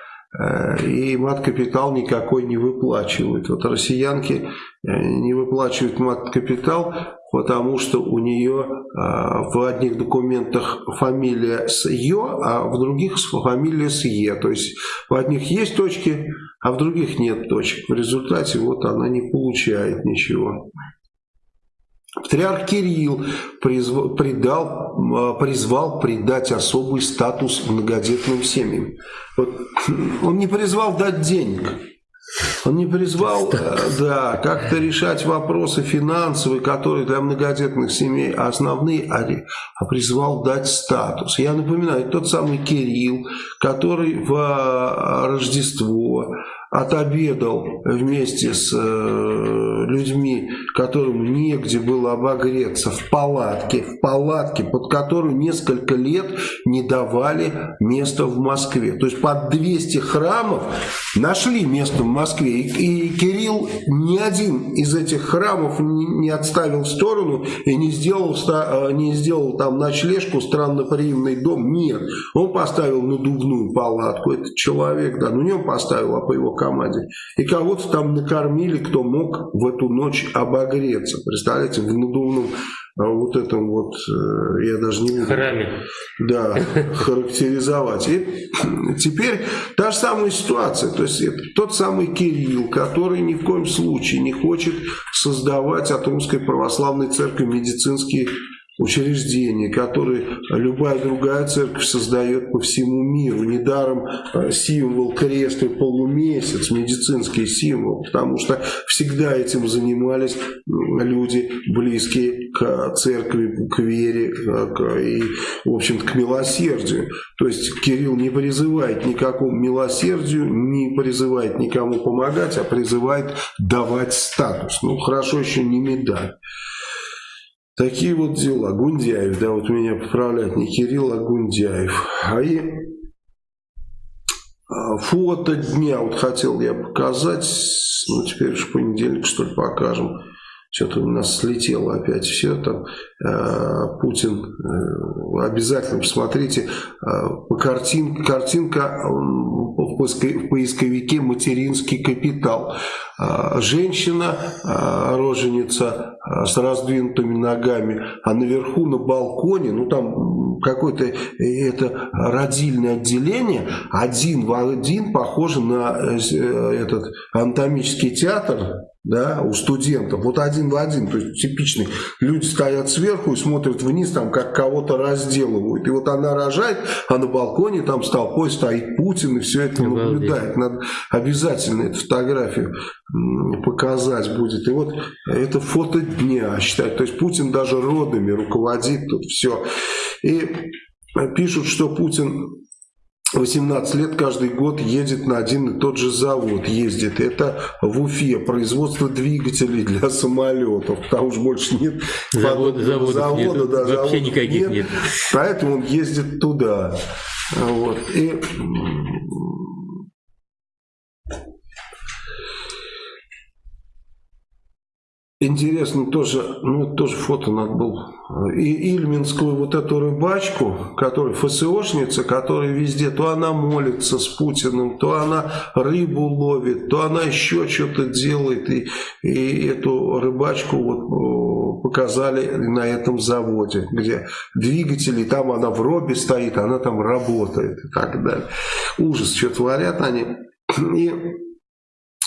A: и мат-капитал никакой не выплачивают. Вот россиянки э, не выплачивают мат-капитал, потому что у нее а, в одних документах фамилия с Ё, а в других фамилия с Е. То есть в одних есть точки, а в других нет точек. В результате вот она не получает ничего. Патриарх Кирилл призвал, придал, а, призвал придать особый статус многодетным семьям. Вот, он не призвал дать денег. Он не призвал, э, да, как-то решать вопросы финансовые, которые для многодетных семей основные, а, а призвал дать статус. Я напоминаю, тот самый Кирилл, который в э, Рождество отобедал вместе с э, людьми, которым негде было обогреться, в палатке, в палатке, под которую несколько лет не давали места в Москве. То есть под 200 храмов нашли место в Москве. И, Кирилл ни один из этих храмов не, отставил в сторону и не сделал, э, не сделал там ночлежку, странноприимный дом. Нет, он поставил надувную палатку. Этот человек, да, ну не он поставил, а по его команде. И кого-то там накормили, кто мог в эту ночь обогреть обогреться. Представляете, в надувном а вот этом вот, э, я даже не буду
B: Храме.
A: Да, характеризовать. И теперь та же самая ситуация. То есть это тот самый Кирилл, который ни в коем случае не хочет создавать от Русской Православной Церкви медицинские учреждения, которые любая другая церковь создает по всему миру. Недаром э, символ крест и полумесяц, медицинский символ, потому что всегда этим занимались люди, близкие к церкви, к вере к, и, в общем-то, к милосердию. То есть Кирилл не призывает никакому милосердию, не призывает никому помогать, а призывает давать статус. Ну, хорошо еще не медаль. Такие вот дела. Гундяев, да, вот меня поправляет не Кирилл, а Гундяев. А и а, фото дня вот хотел я показать. Ну, теперь уж понедельник, что ли, покажем. Что-то у нас слетело опять все там. Э, Путин, э, обязательно посмотрите. Э, картин, картинка в поисковике «Материнский капитал». Женщина, э, роженица с раздвинутыми ногами, а наверху на балконе, ну там какое-то это родильное отделение, один в один похоже на этот анатомический театр, да, у студентов, вот один в один, то есть типичный, люди стоят сверху и смотрят вниз, там, как кого-то разделывают, и вот она рожает, а на балконе там с толпой стоит Путин, и все это наблюдает, надо обязательно эту фотографию показать будет, и вот это фото дня, считать, то есть Путин даже родами руководит тут все, и пишут, что Путин 18 лет каждый год едет на один и тот же завод, ездит. Это в Уфе, производство двигателей для самолетов. Там уж больше нет
B: Завод, завода,
A: завода, да,
B: вообще
A: заводов
B: никаких нет. нет.
A: Поэтому он ездит туда. Вот. И Интересно тоже, ну тоже фото надо было. И Ильминскую вот эту рыбачку, которая ФСОшница, которая везде, то она молится с Путиным, то она рыбу ловит, то она еще что-то делает. И, и эту рыбачку вот показали на этом заводе, где двигатели, там она в робе стоит, она там работает и так далее. Ужас, что творят они. И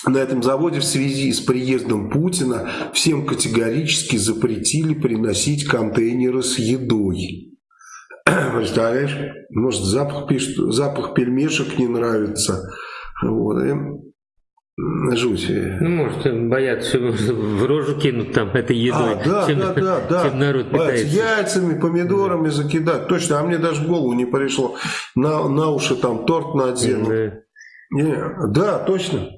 A: на этом заводе в связи с приездом Путина всем категорически запретили приносить контейнеры с едой. Представляешь? Может, запах, пишет, запах пельмешек не нравится. Вот. И жуть.
B: Ну, может, боятся, в рожу кинут там этой едой, а, да, чем,
A: да, да, да.
B: чем народ питается.
A: Яйцами, помидорами да. закидать. Точно, а мне даже в голову не пришло. На, на уши там торт надену. Да. Не, да, точно.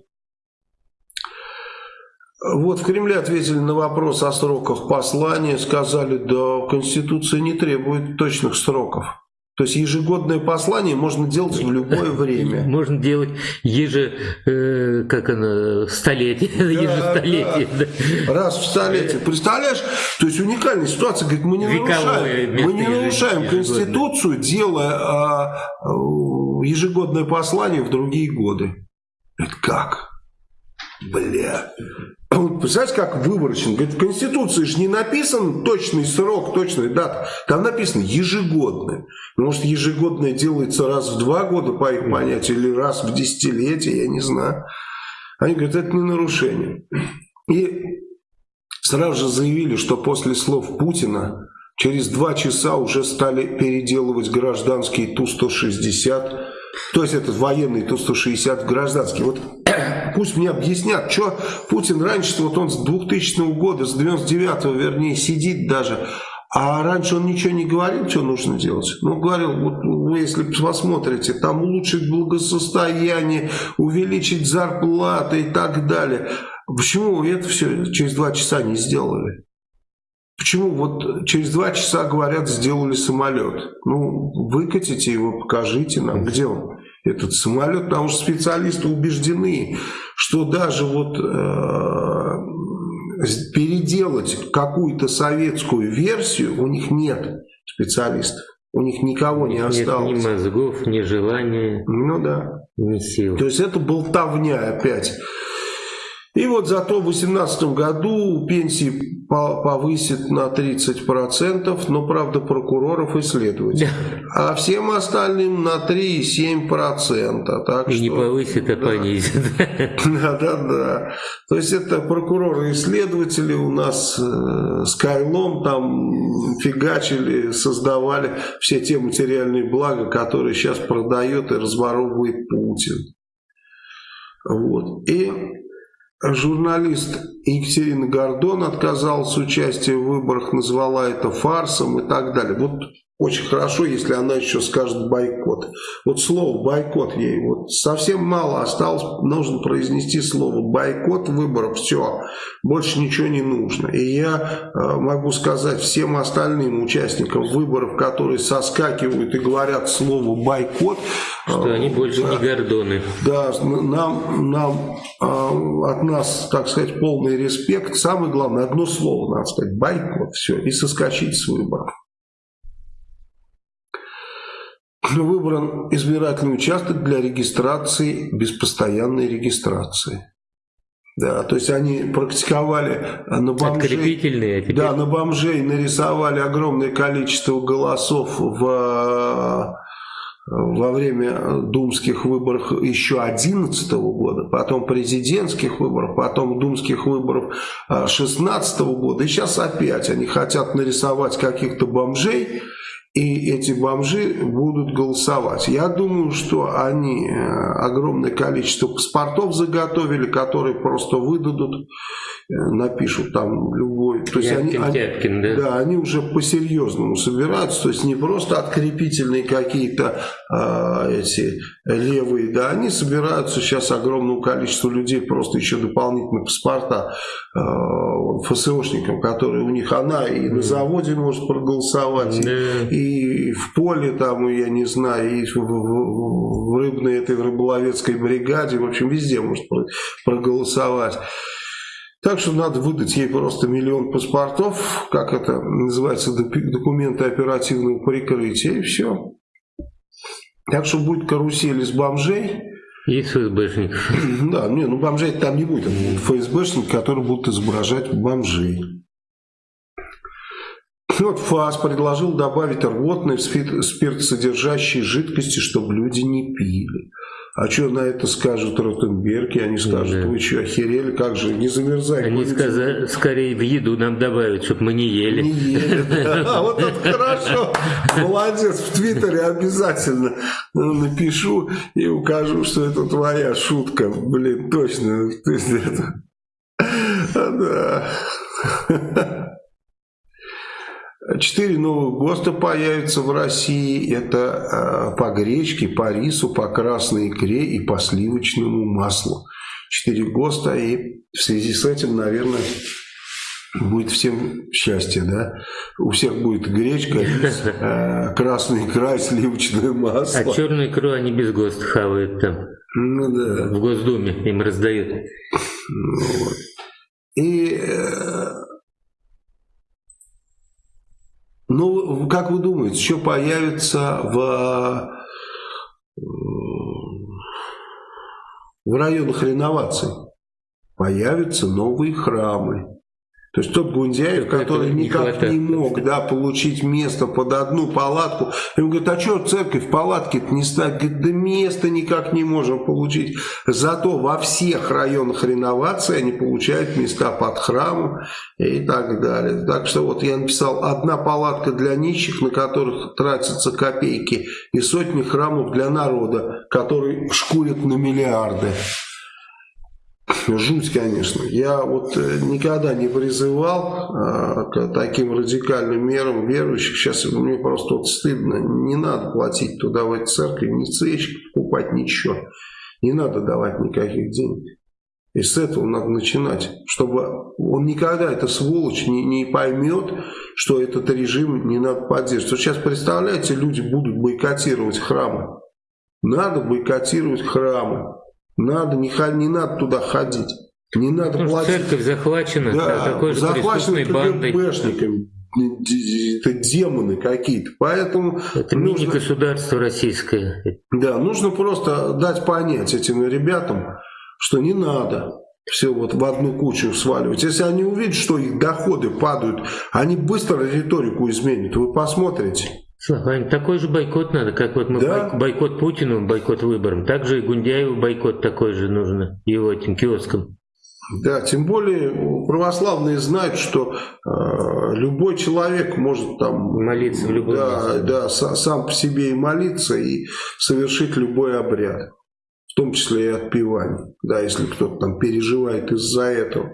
A: Вот в Кремле ответили на вопрос о сроках послания, сказали, да, Конституция не требует точных сроков. То есть ежегодное послание можно делать в любое время.
B: Можно делать еже, э, как оно, столетие, да, ежестолетие. Да.
A: Да. Раз в столетие. Представляешь? То есть уникальная ситуация. Говорит, мы не нарушаем, мы не нарушаем Конституцию, делая а, а, ежегодное послание в другие годы. Это как? Бля. Представляете, как выборочно? Говорит, в Конституции же не написан точный срок, точная дата. Там написано ежегодное. Может, ежегодное делается раз в два года, по их понятию, или раз в десятилетие, я не знаю. Они говорят, это не нарушение. И сразу же заявили, что после слов Путина через два часа уже стали переделывать гражданские Ту-160 то есть этот военный Ту-160 гражданский. Вот пусть мне объяснят, что Путин раньше, вот он с 2000 года, с 99-го вернее, сидит даже, а раньше он ничего не говорил, что нужно делать. Ну, говорил, вот вы если посмотрите, там улучшить благосостояние, увеличить зарплаты и так далее. Почему это все через два часа не сделали? Почему вот через два часа, говорят, сделали самолет? Ну, выкатите его, покажите нам, где он, этот самолет. Потому что специалисты убеждены, что даже вот э, переделать какую-то советскую версию у них нет специалистов. У них никого не осталось.
B: Нет ни мозгов, ни желания,
A: ну, да.
B: ни сил.
A: То есть это болтовня опять. И вот зато в 2018 году пенсии повысит на 30%, но, правда, прокуроров и следователей. А всем остальным на 3,7%. Так
B: и что, не повысит, а да. понизит.
A: Да-да-да. То есть это прокуроры и следователи у нас э, с Кайлом там фигачили, создавали все те материальные блага, которые сейчас продает и разворовывает Путин. Вот. И журналист Екатерина Гордон отказалась от участия в выборах, назвала это фарсом и так далее. Вот очень хорошо, если она еще скажет бойкот. Вот слово бойкот ей, вот совсем мало осталось, нужно произнести слово бойкот выборов, все, больше ничего не нужно. И я э, могу сказать всем остальным участникам выборов, которые соскакивают и говорят слово бойкот,
B: что они больше да, не гордоны.
A: Да, нам, нам э, от нас, так сказать, полный респект. Самое главное, одно слово надо сказать, бойкот, все, и соскочить с выборов. Выбран избирательный участок для регистрации без постоянной регистрации. Да, то есть они практиковали на бомжей, а да, на бомжей нарисовали огромное количество голосов в во время думских выборов еще 2011 года, потом президентских выборов, потом думских выборов 2016 года, и сейчас опять они хотят нарисовать каких-то бомжей, и эти бомжи будут голосовать. Я думаю, что они э, огромное количество паспортов заготовили, которые просто выдадут, э, напишут там любой. То есть они, Тяткин, да? да, они уже по-серьезному собираются, то есть не просто открепительные какие-то а, эти левые, да, они собираются сейчас огромному количеству людей просто еще дополнительные паспорта а, ФСОшникам, которые у них она и на заводе может проголосовать, и и в поле там, я не знаю, и в, в, в рыбной этой в рыболовецкой бригаде, в общем, везде может проголосовать. Так что надо выдать ей просто миллион паспортов, как это называется, документы оперативного прикрытия, и все. Так что будет карусель из бомжей.
B: И ФСБшников.
A: Да, не, ну бомжей там не будет. ФСБшники, которые будут изображать бомжей. Вот ФАС предложил добавить рвотные спиртсодержащие жидкости, чтобы люди не пили. А что на это скажут Ротенберги? Они скажут, да. вы что, охерели, как же, не замерзай.
B: Они сказали, скорее в еду нам добавить, чтобы мы не ели.
A: Не ели, да. Вот это хорошо. Молодец, в Твиттере обязательно напишу и укажу, что это твоя шутка. Блин, точно. Да. Четыре новых ГОСТа появятся в России. Это э, по гречке, по рису, по красной икре и по сливочному маслу. Четыре ГОСТа. И в связи с этим, наверное, будет всем счастье, да? У всех будет гречка, рис, э, красная икра и сливочное масло.
B: А черную икру они без ГОСТа хавают там.
A: Ну да.
B: В Госдуме им раздают. Ну,
A: вот. И э, Ну, как вы думаете, что появится в, в районах реновации? Появятся новые храмы. То есть тот Гундяев, который никак не, не мог да, получить место под одну палатку, ему говорит, а что церковь палатки не ставить? Говорит, да места никак не можем получить. Зато во всех районах реновации они получают места под храмом и так далее. Так что вот я написал, одна палатка для нищих, на которых тратятся копейки, и сотни храмов для народа, который шкурит на миллиарды. Жуть, конечно. Я вот э, никогда не призывал а, к таким радикальным мерам верующих. Сейчас мне просто вот стыдно. Не надо платить туда в эти церкви, ни цечек покупать, ничего. Не надо давать никаких денег. И с этого надо начинать, чтобы он никогда, эта сволочь, не, не поймет, что этот режим не надо поддерживать. Вот сейчас, представляете, люди будут бойкотировать храмы. Надо бойкотировать храмы. Надо, не, не надо туда ходить. Не надо
B: ну, платить. Церковь захвачена да, такой же захвачена
A: КГБшниками. Это демоны какие-то. Поэтому
B: это нужно, мини-государство российское.
A: Да, нужно просто дать понять этим ребятам, что не надо. все вот в одну кучу сваливать. Если они увидят, что их доходы падают, они быстро риторику изменят. Вы посмотрите.
B: Слава, такой же бойкот надо, как вот мы да? бойкот Путину, бойкот выборам. Также и Гундяеву бойкот такой же нужно, его этим киоском.
A: Да, тем более православные знают, что э, любой человек может там
B: молиться в любом
A: да, месте. Да, сам по себе и молиться, и совершить любой обряд, в том числе и отпевание, да, если кто-то там переживает из-за этого.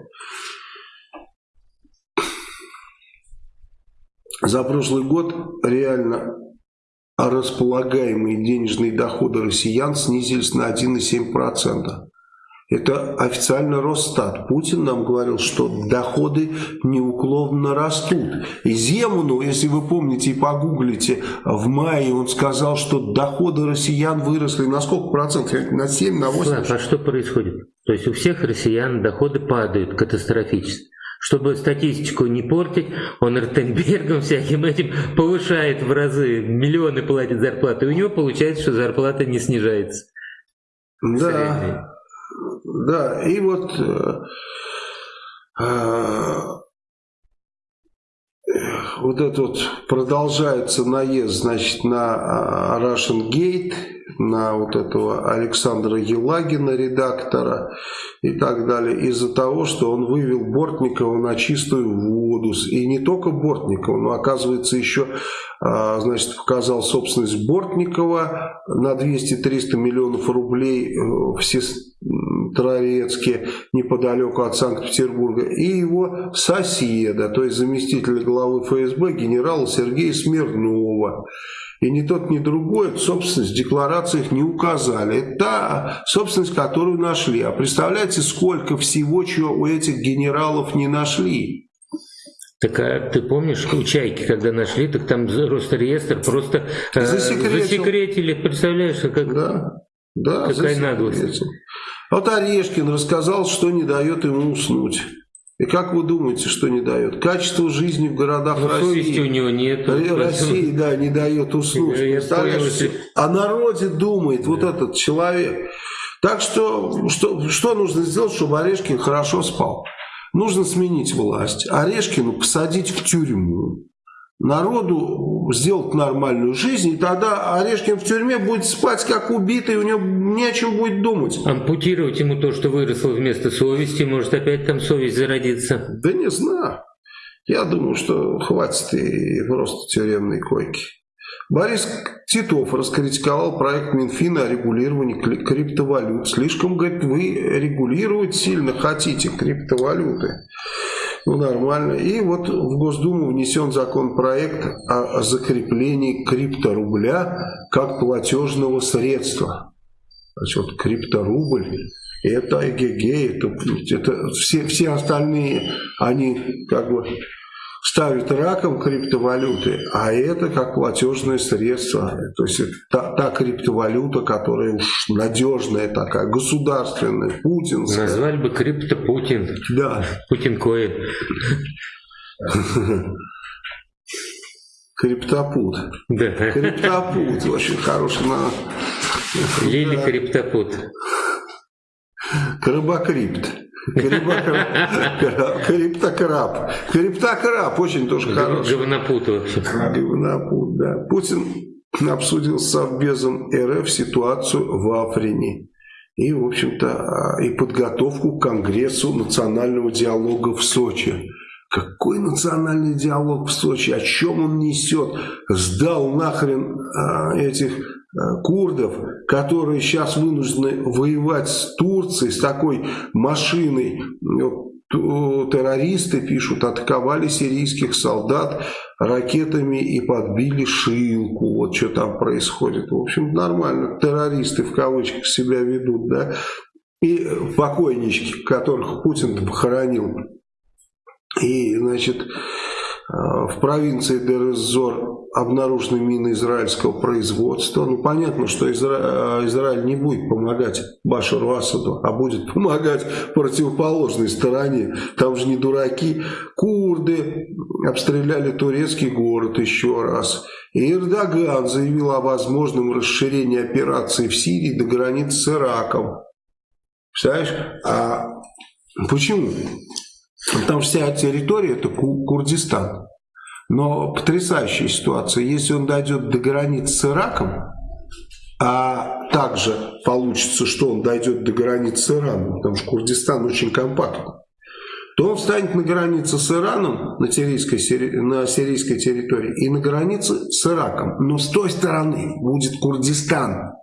A: За прошлый год реально располагаемые денежные доходы россиян снизились на 1,7%. Это официально Росстат. Путин нам говорил, что доходы неуклонно растут. И Земану, если вы помните и погуглите, в мае он сказал, что доходы россиян выросли на сколько процентов? На 7, на 8?
B: А что происходит? То есть у всех россиян доходы падают катастрофически. Чтобы статистику не портить, он Ротенбергом всяким этим повышает в разы, миллионы платит зарплаты. И у него получается, что зарплата не снижается.
A: Да. Да, и вот э, э, вот этот вот продолжается наезд, значит, на э, Russian Gate, на вот этого Александра Елагина, редактора и так далее, из-за того, что он вывел Бортникова на чистую воду. И не только Бортникова, но оказывается еще а, значит, показал собственность Бортникова на 200-300 миллионов рублей э, Сестрорецке, неподалеку от Санкт-Петербурга, и его соседа, то есть заместителя главы ФСБ генерала Сергея Смирнова. И ни тот, ни другой собственность в декларациях не указали. Это та собственность, которую нашли. А представляете, сколько всего, чего у этих генералов не нашли?
B: Так а ты помнишь, у Чайки, когда нашли, так там Росреестр просто э, засекретил. засекретили. Представляешь, как,
A: да, да,
B: какая наглость.
A: Вот Орешкин рассказал, что не дает ему уснуть. И как вы думаете, что не дает? Качество жизни в городах Но России.
B: У него нет.
A: России, да, не дает уснуть. Представляешь, о народе думает вот этот человек. Так что, что, что нужно сделать, чтобы Орешкин хорошо спал? Нужно сменить власть. Орешкину посадить в тюрьму народу сделать нормальную жизнь, и тогда Орешкин в тюрьме будет спать как убитый, у него не о чем будет думать.
B: Ампутировать ему то, что выросло вместо совести, может опять там совесть зародиться?
A: Да не знаю. Я думаю, что хватит и просто тюремной койки. Борис Титов раскритиковал проект Минфина о регулировании криптовалют. Слишком, говорит, вы регулировать сильно хотите криптовалюты. Ну, нормально. И вот в Госдуму внесен законопроект о закреплении крипторубля как платежного средства. Значит, вот крипторубль это эгегей, это, это все, все остальные, они как бы ставят раком криптовалюты, а это как платежное средство. То есть это та, та криптовалюта, которая уж надежная такая, государственная, путинская.
B: Назвали бы крипто Путин.
A: Да.
B: Путин коин.
A: Криптопут.
B: Да.
A: Криптопут. Очень хороший. На...
B: Лили. Криптопут.
A: Крабокрипт. Криптокраб. Криптокраб очень тоже хороший.
B: Говнопут вообще.
A: Говнопут, да. Путин обсудил с Совбезом РФ ситуацию в Африне. И, в общем-то, и подготовку к Конгрессу национального диалога в Сочи. Какой национальный диалог в Сочи? О чем он несет? Сдал нахрен а, этих а, курдов, которые сейчас вынуждены воевать с Турцией, с такой машиной. Террористы, пишут, атаковали сирийских солдат ракетами и подбили Шилку. Вот что там происходит. В общем, нормально. Террористы в кавычках себя ведут, да. И покойнички, которых Путин похоронил и, значит, э, в провинции Дерезор обнаружены мины израильского производства. Ну, понятно, что Изра... Э, Израиль не будет помогать Башару Асаду, а будет помогать противоположной стороне. Там же не дураки. Курды обстреляли турецкий город еще раз. И Эрдоган заявил о возможном расширении операции в Сирии до границ с Ираком. Представляешь? А Почему? Потому что вся территория это Курдистан. Но потрясающая ситуация. Если он дойдет до границ с Ираком, а также получится, что он дойдет до границ с Ираном, потому что Курдистан очень компактный, то он встанет на границе с Ираном, на сирийской, на сирийской территории, и на границе с Ираком. Но с той стороны будет Курдистан.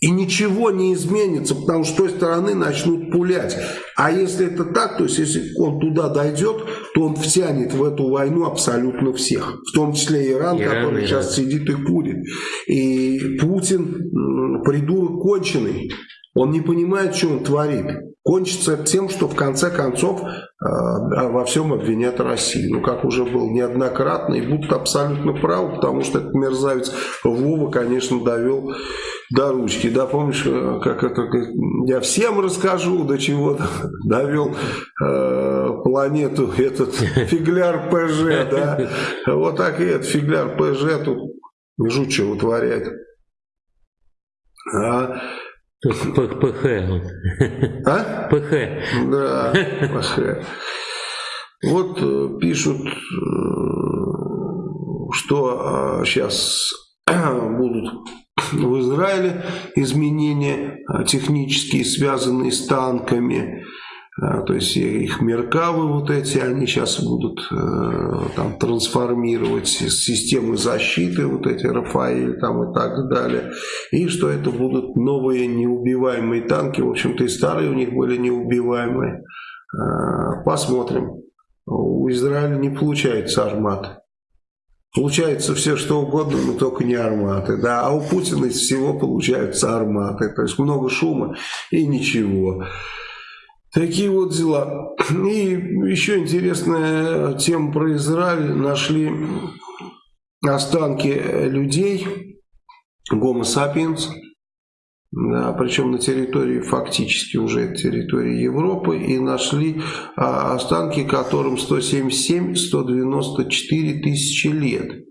A: И ничего не изменится, потому что с той стороны начнут пулять. А если это так, то есть если он туда дойдет, то он втянет в эту войну абсолютно всех. В том числе Иран, Иран который Иран. сейчас сидит и курит. И Путин придурок конченый. Он не понимает, что он творит. Кончится тем, что в конце концов э, во всем обвинят Россию. Ну, как уже был неоднократно, и будут абсолютно правы, потому что этот мерзавец Вова, конечно, довел до ручки. Да, помнишь, э, как это, я всем расскажу, до чего довел э, планету этот фигляр ПЖ, да. Вот так и этот фигляр ПЖ тут что вытворяет.
B: А ПХ.
A: А?
B: ПХ.
A: Да, ПХ. Вот э, пишут, э, что сейчас будут в Израиле изменения технические, связанные с танками. А, то есть их меркавы вот эти, они сейчас будут э, там трансформировать системы защиты, вот эти Рафаэль там и так далее. И что это будут новые неубиваемые танки. В общем-то и старые у них были неубиваемые. А, посмотрим. У Израиля не получается армат. Получается все что угодно, но только не арматы. Да? А у Путина из всего получаются арматы. То есть много шума и ничего. Такие вот дела. И еще интересная тема про Израиль. Нашли останки людей, гомо сапиенс, да, причем на территории, фактически уже территории Европы, и нашли а, останки, которым 177-194 тысячи лет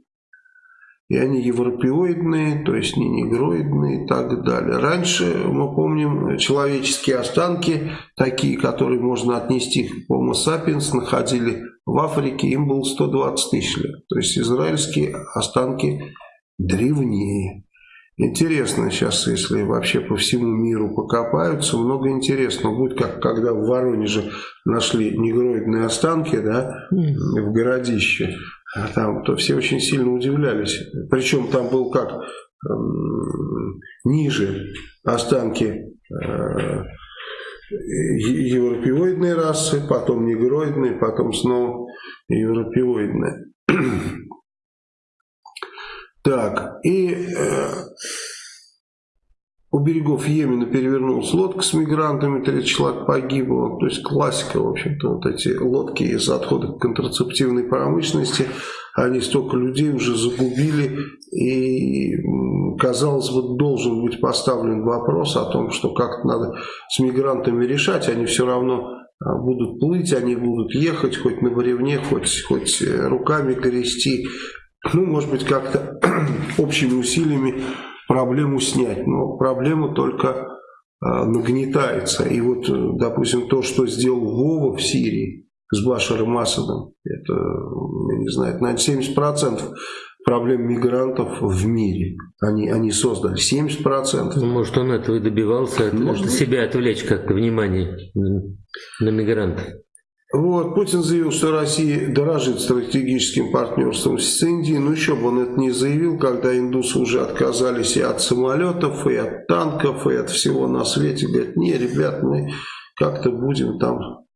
A: и они европеоидные, то есть не негроидные и так далее. Раньше, мы помним, человеческие останки, такие, которые можно отнести к Homo sapiens, находили в Африке, им было 120 тысяч лет. То есть израильские останки древнее. Интересно сейчас, если вообще по всему миру покопаются, много интересного будет, как когда в Воронеже нашли негроидные останки да, в городище. А там, то все очень сильно удивлялись. Причем там был как эм, ниже останки э, европеоидной расы, потом негроидной, потом снова европеоидная. Так, и э, у берегов Йемена перевернулась лодка с мигрантами, 30 человек погибло. То есть классика, в общем-то, вот эти лодки из отходов контрацептивной промышленности, они столько людей уже загубили. И, казалось бы, должен быть поставлен вопрос о том, что как-то надо с мигрантами решать. Они все равно а, будут плыть, они будут ехать хоть на бревне, хоть, хоть э, руками грести. Ну, может быть, как-то общими усилиями проблему снять, но проблема только э, нагнетается. И вот, э, допустим, то, что сделал Вова в Сирии с Башаром Асадом, это, я не знаю, наверное, 70% проблем мигрантов в мире. Они, они создали 70%.
B: Ну, может, он этого и добивался, может, себя отвлечь как-то внимание на мигрантов.
A: Вот, Путин заявил, что Россия дорожит стратегическим партнерством с Индией. Ну, еще бы он это не заявил, когда индусы уже отказались и от самолетов, и от танков, и от всего на свете. Говорят, не, ребят, мы как-то будем там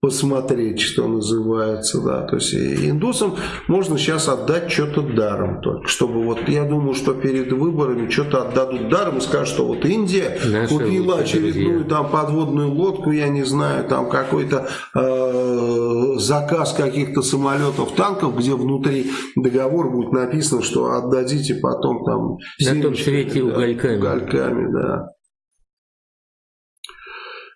A: посмотреть, что называется, да, то есть индусам можно сейчас отдать что-то даром только, чтобы вот, я думаю, что перед выборами что-то отдадут даром и скажут, что вот Индия Наши купила очередную друзья. там подводную лодку, я не знаю, там какой-то э, заказ каких-то самолетов, танков, где внутри договор будет написано, что отдадите потом там
B: на том свете да, угольками.
A: угольками, да.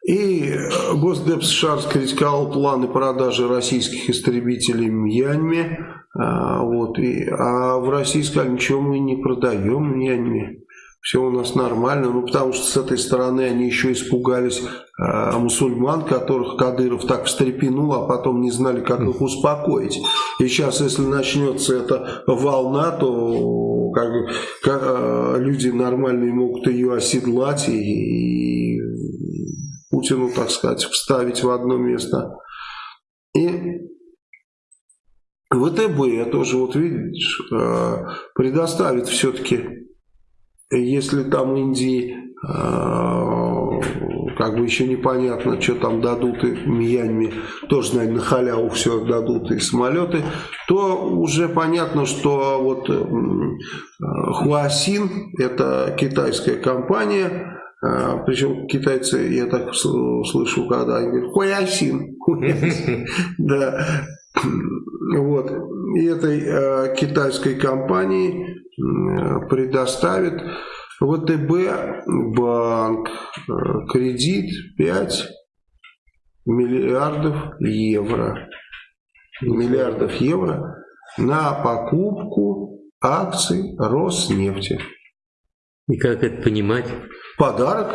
A: И э, Госдеп США раскритиковал планы продажи российских истребителей Мьянме. А, вот, и, а в России сказали, ничего мы не продаем Мьянме. все у нас нормально, ну потому что с этой стороны они еще испугались э, мусульман, которых Кадыров так встрепенул, а потом не знали, как их успокоить. И сейчас, если начнется эта волна, то как, как, э, люди нормальные могут ее оседлать и, и Путину, так сказать, вставить в одно место. И ВТБ тоже, вот видишь, э, предоставит все-таки если там Индии э, как бы еще непонятно, что там дадут и Мьянме, тоже, наверное, на халяву все дадут и самолеты, то уже понятно, что вот э, Хуасин, это китайская компания, причем китайцы, я так слышу, когда они говорят Хуасин, да, вот, и этой китайской компании предоставит ВТБ банк э, кредит 5 миллиардов евро. Миллиардов евро на покупку акций Роснефти.
B: И как это понимать?
A: Подарок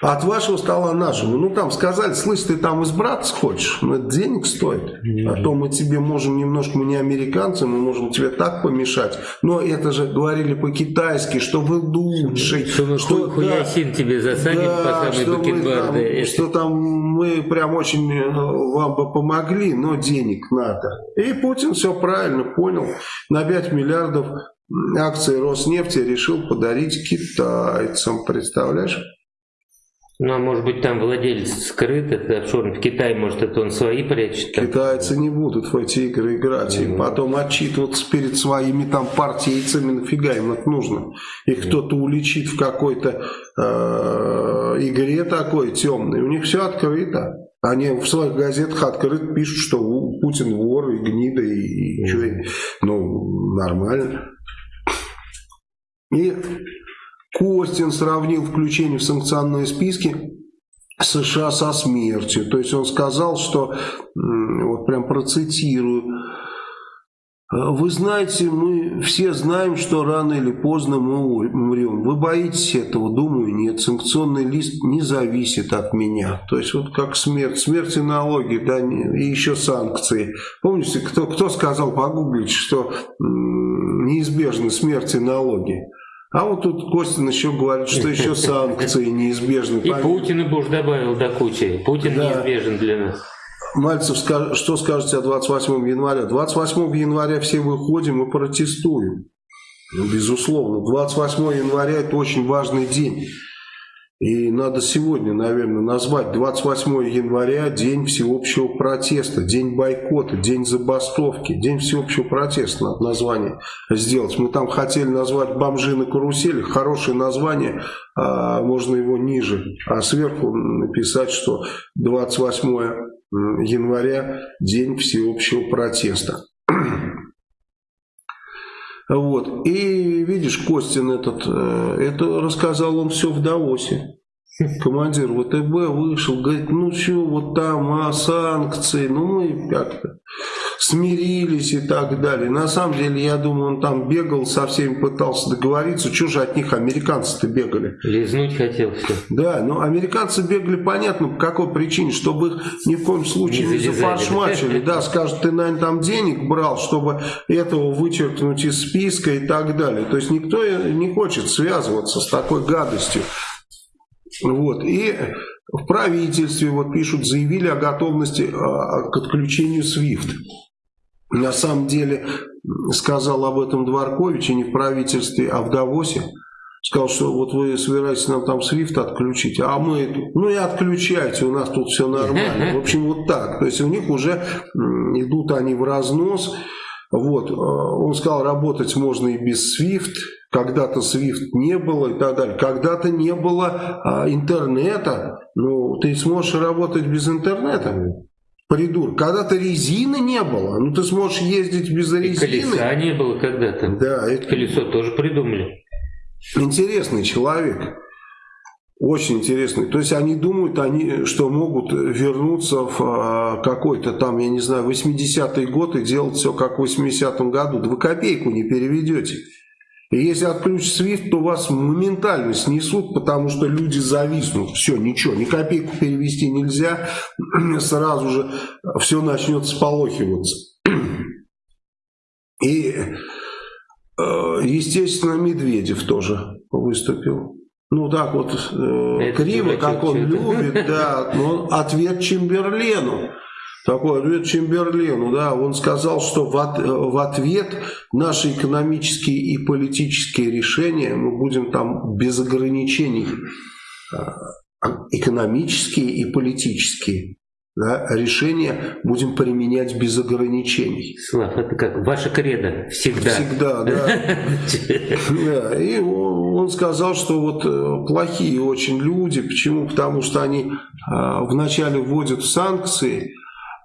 A: от вашего стола нашему. Ну, там сказали, слышь, ты там избраться хочешь? Ну, это денег стоит. А то мы тебе можем немножко, мы не американцы, мы можем тебе так помешать. Но это же говорили по-китайски, что вы лучший.
B: Что мы что, хуясин да, тебе засадим да, по самой что, мы
A: там, что там мы прям очень э, вам бы помогли, но денег надо. И Путин все правильно понял. На 5 миллиардов акции Роснефти решил подарить китайцам. Представляешь?
B: Ну, а может быть, там владелец скрыт, это офшорный в Китае, может, это он свои прячет?
A: Там? Китайцы не будут в эти игры играть, mm -hmm. и потом отчитываться перед своими там партийцами, нафига им это нужно? Их mm -hmm. кто-то уличит в какой-то э, игре такой темной, у них все открыто. Они в своих газетах открыто пишут, что Путин вор и гнида, и, и mm -hmm. что, ну, нормально. И Костин сравнил включение в санкционные списки США со смертью. То есть он сказал, что, вот прям процитирую, вы знаете, мы все знаем, что рано или поздно мы умрем. Вы боитесь этого? Думаю, нет. Санкционный лист не зависит от меня. То есть вот как смерть. Смерть и налоги, да, и еще санкции. Помните, кто, кто сказал, погуглить, что неизбежны смерть и налоги? А вот тут Костин еще говорит, что еще санкции неизбежны.
B: И Путин и Буш добавил до кучи. Путин да. неизбежен для нас.
A: Мальцев, что скажете о 28 января? 28 января все выходим и протестуем. Ну, безусловно. 28 января это очень важный день. И надо сегодня, наверное, назвать 28 января день всеобщего протеста, день бойкота, день забастовки, день всеобщего протеста надо название сделать. Мы там хотели назвать бомжи на карусели, хорошее название, а можно его ниже, а сверху написать, что 28 января день всеобщего протеста. Вот. И видишь, Костин этот, э, это рассказал он все в Давосе. Командир ВТБ вышел, говорит, ну что, вот там а, санкции, ну мы как-то смирились и так далее. На самом деле, я думаю, он там бегал, со всеми пытался договориться. Что же от них американцы-то бегали?
B: Лизнуть хотел все.
A: Да, но американцы бегали, понятно, по какой причине, чтобы их ни в коем случае не, не зафаршмачили. Да, скажут, ты, наверное, там денег брал, чтобы этого вычеркнуть из списка и так далее. То есть никто не хочет связываться с такой гадостью. Вот. И в правительстве, вот пишут, заявили о готовности а, к отключению SWIFT. На самом деле, сказал об этом Дворкович, и не в правительстве, а в Давосе. Сказал, что вот вы собираетесь нам там свифт отключить, а мы, ну и отключайте, у нас тут все нормально. В общем, вот так. То есть у них уже идут они в разнос. Вот, э, он сказал, работать можно и без SWIFT, когда-то SWIFT не было и так далее. Когда-то не было а, интернета, ну, ты сможешь работать без интернета. Придур. Когда-то резины не было, ну ты сможешь ездить без резины. И
B: колеса не было когда-то. Да. Это... Колесо тоже придумали.
A: Интересный человек. Очень интересный. То есть они думают, они, что могут вернуться в а, какой-то там, я не знаю, 80-й год и делать все как в 80-м году. Да вы копейку не переведете. И если отключат SWIFT, то вас моментально снесут, потому что люди зависнут. Все, ничего, ни копейку перевести нельзя, сразу же все начнет сполохиваться. И, э, естественно, Медведев тоже выступил. Ну так вот, э, криво, как он любит, да, но ответ Чемберлену такой ответ Чемберлену, да, он сказал, что в, от, в ответ наши экономические и политические решения мы будем там без ограничений, а, экономические и политические да, решения будем применять без ограничений.
B: Слав, это как ваша кредо всегда.
A: Всегда, да. И он сказал, что вот э, плохие очень люди. Почему? Потому что они а, вначале вводят санкции,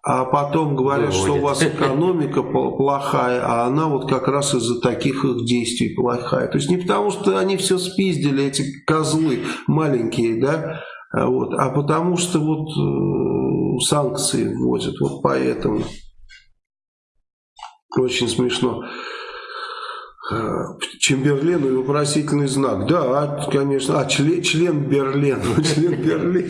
A: а потом говорят, Выводит. что у вас экономика плохая, а она вот как раз из-за таких их действий плохая. То есть не потому, что они все спиздили, эти козлы маленькие, да, а вот, а потому что вот э, санкции вводят, вот поэтому. Очень смешно. Э, Чемберлен и вопросительный знак. Да, конечно. А, член, член Берлен. Член Берлин.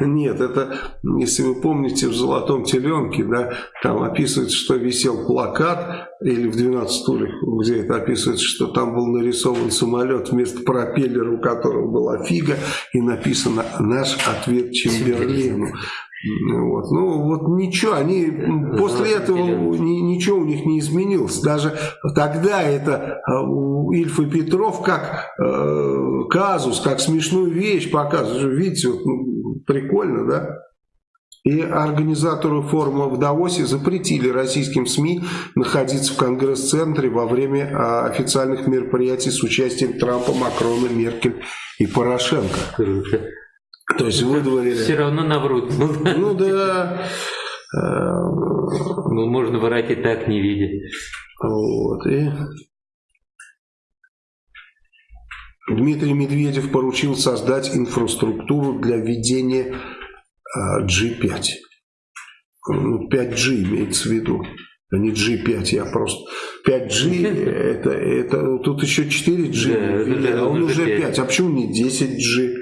A: Нет, это, если вы помните, в «Золотом теленке», да, там описывается, что висел плакат, или в «12 стульях», где это описывается, что там был нарисован самолет вместо пропеллера, у которого была фига, и написано «Наш ответ Чемберлену». Вот. Ну вот ничего, они после этого ни, ничего у них не изменилось. Даже тогда это у Ильф и Петров как э, казус, как смешную вещь показывают. Видите, вот, ну, прикольно, да? И организаторы форума в Давосе запретили российским СМИ находиться в Конгресс-центре во время а, официальных мероприятий с участием Трампа, Макрона, Меркель и Порошенко. То есть выдворили.
B: Все равно наврут.
A: Ну да.
B: Ну, можно врать и так не видя.
A: Вот. И Дмитрий Медведев поручил создать инфраструктуру для введения G5. Ну, 5G имеется в виду. А не G5, я просто... 5G, это, это тут еще 4G, да, а он уже 5. 5. А почему не 10G?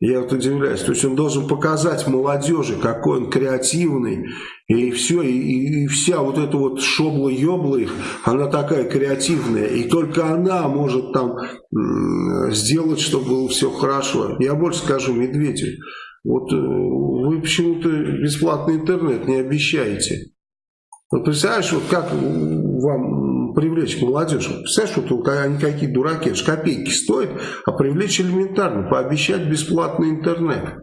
A: Я вот удивляюсь. То есть он должен показать молодежи, какой он креативный. И все, и, и вся вот эта вот шобла-ёбла их, она такая креативная. И только она может там сделать, чтобы было все хорошо. Я больше скажу Медведев. Вот э, вы почему-то бесплатный интернет не обещаете. Вот представляешь, вот как вам привлечь молодежь. Представляешь, вот они какие дураки, это же копейки стоит, а привлечь элементарно, пообещать бесплатный интернет.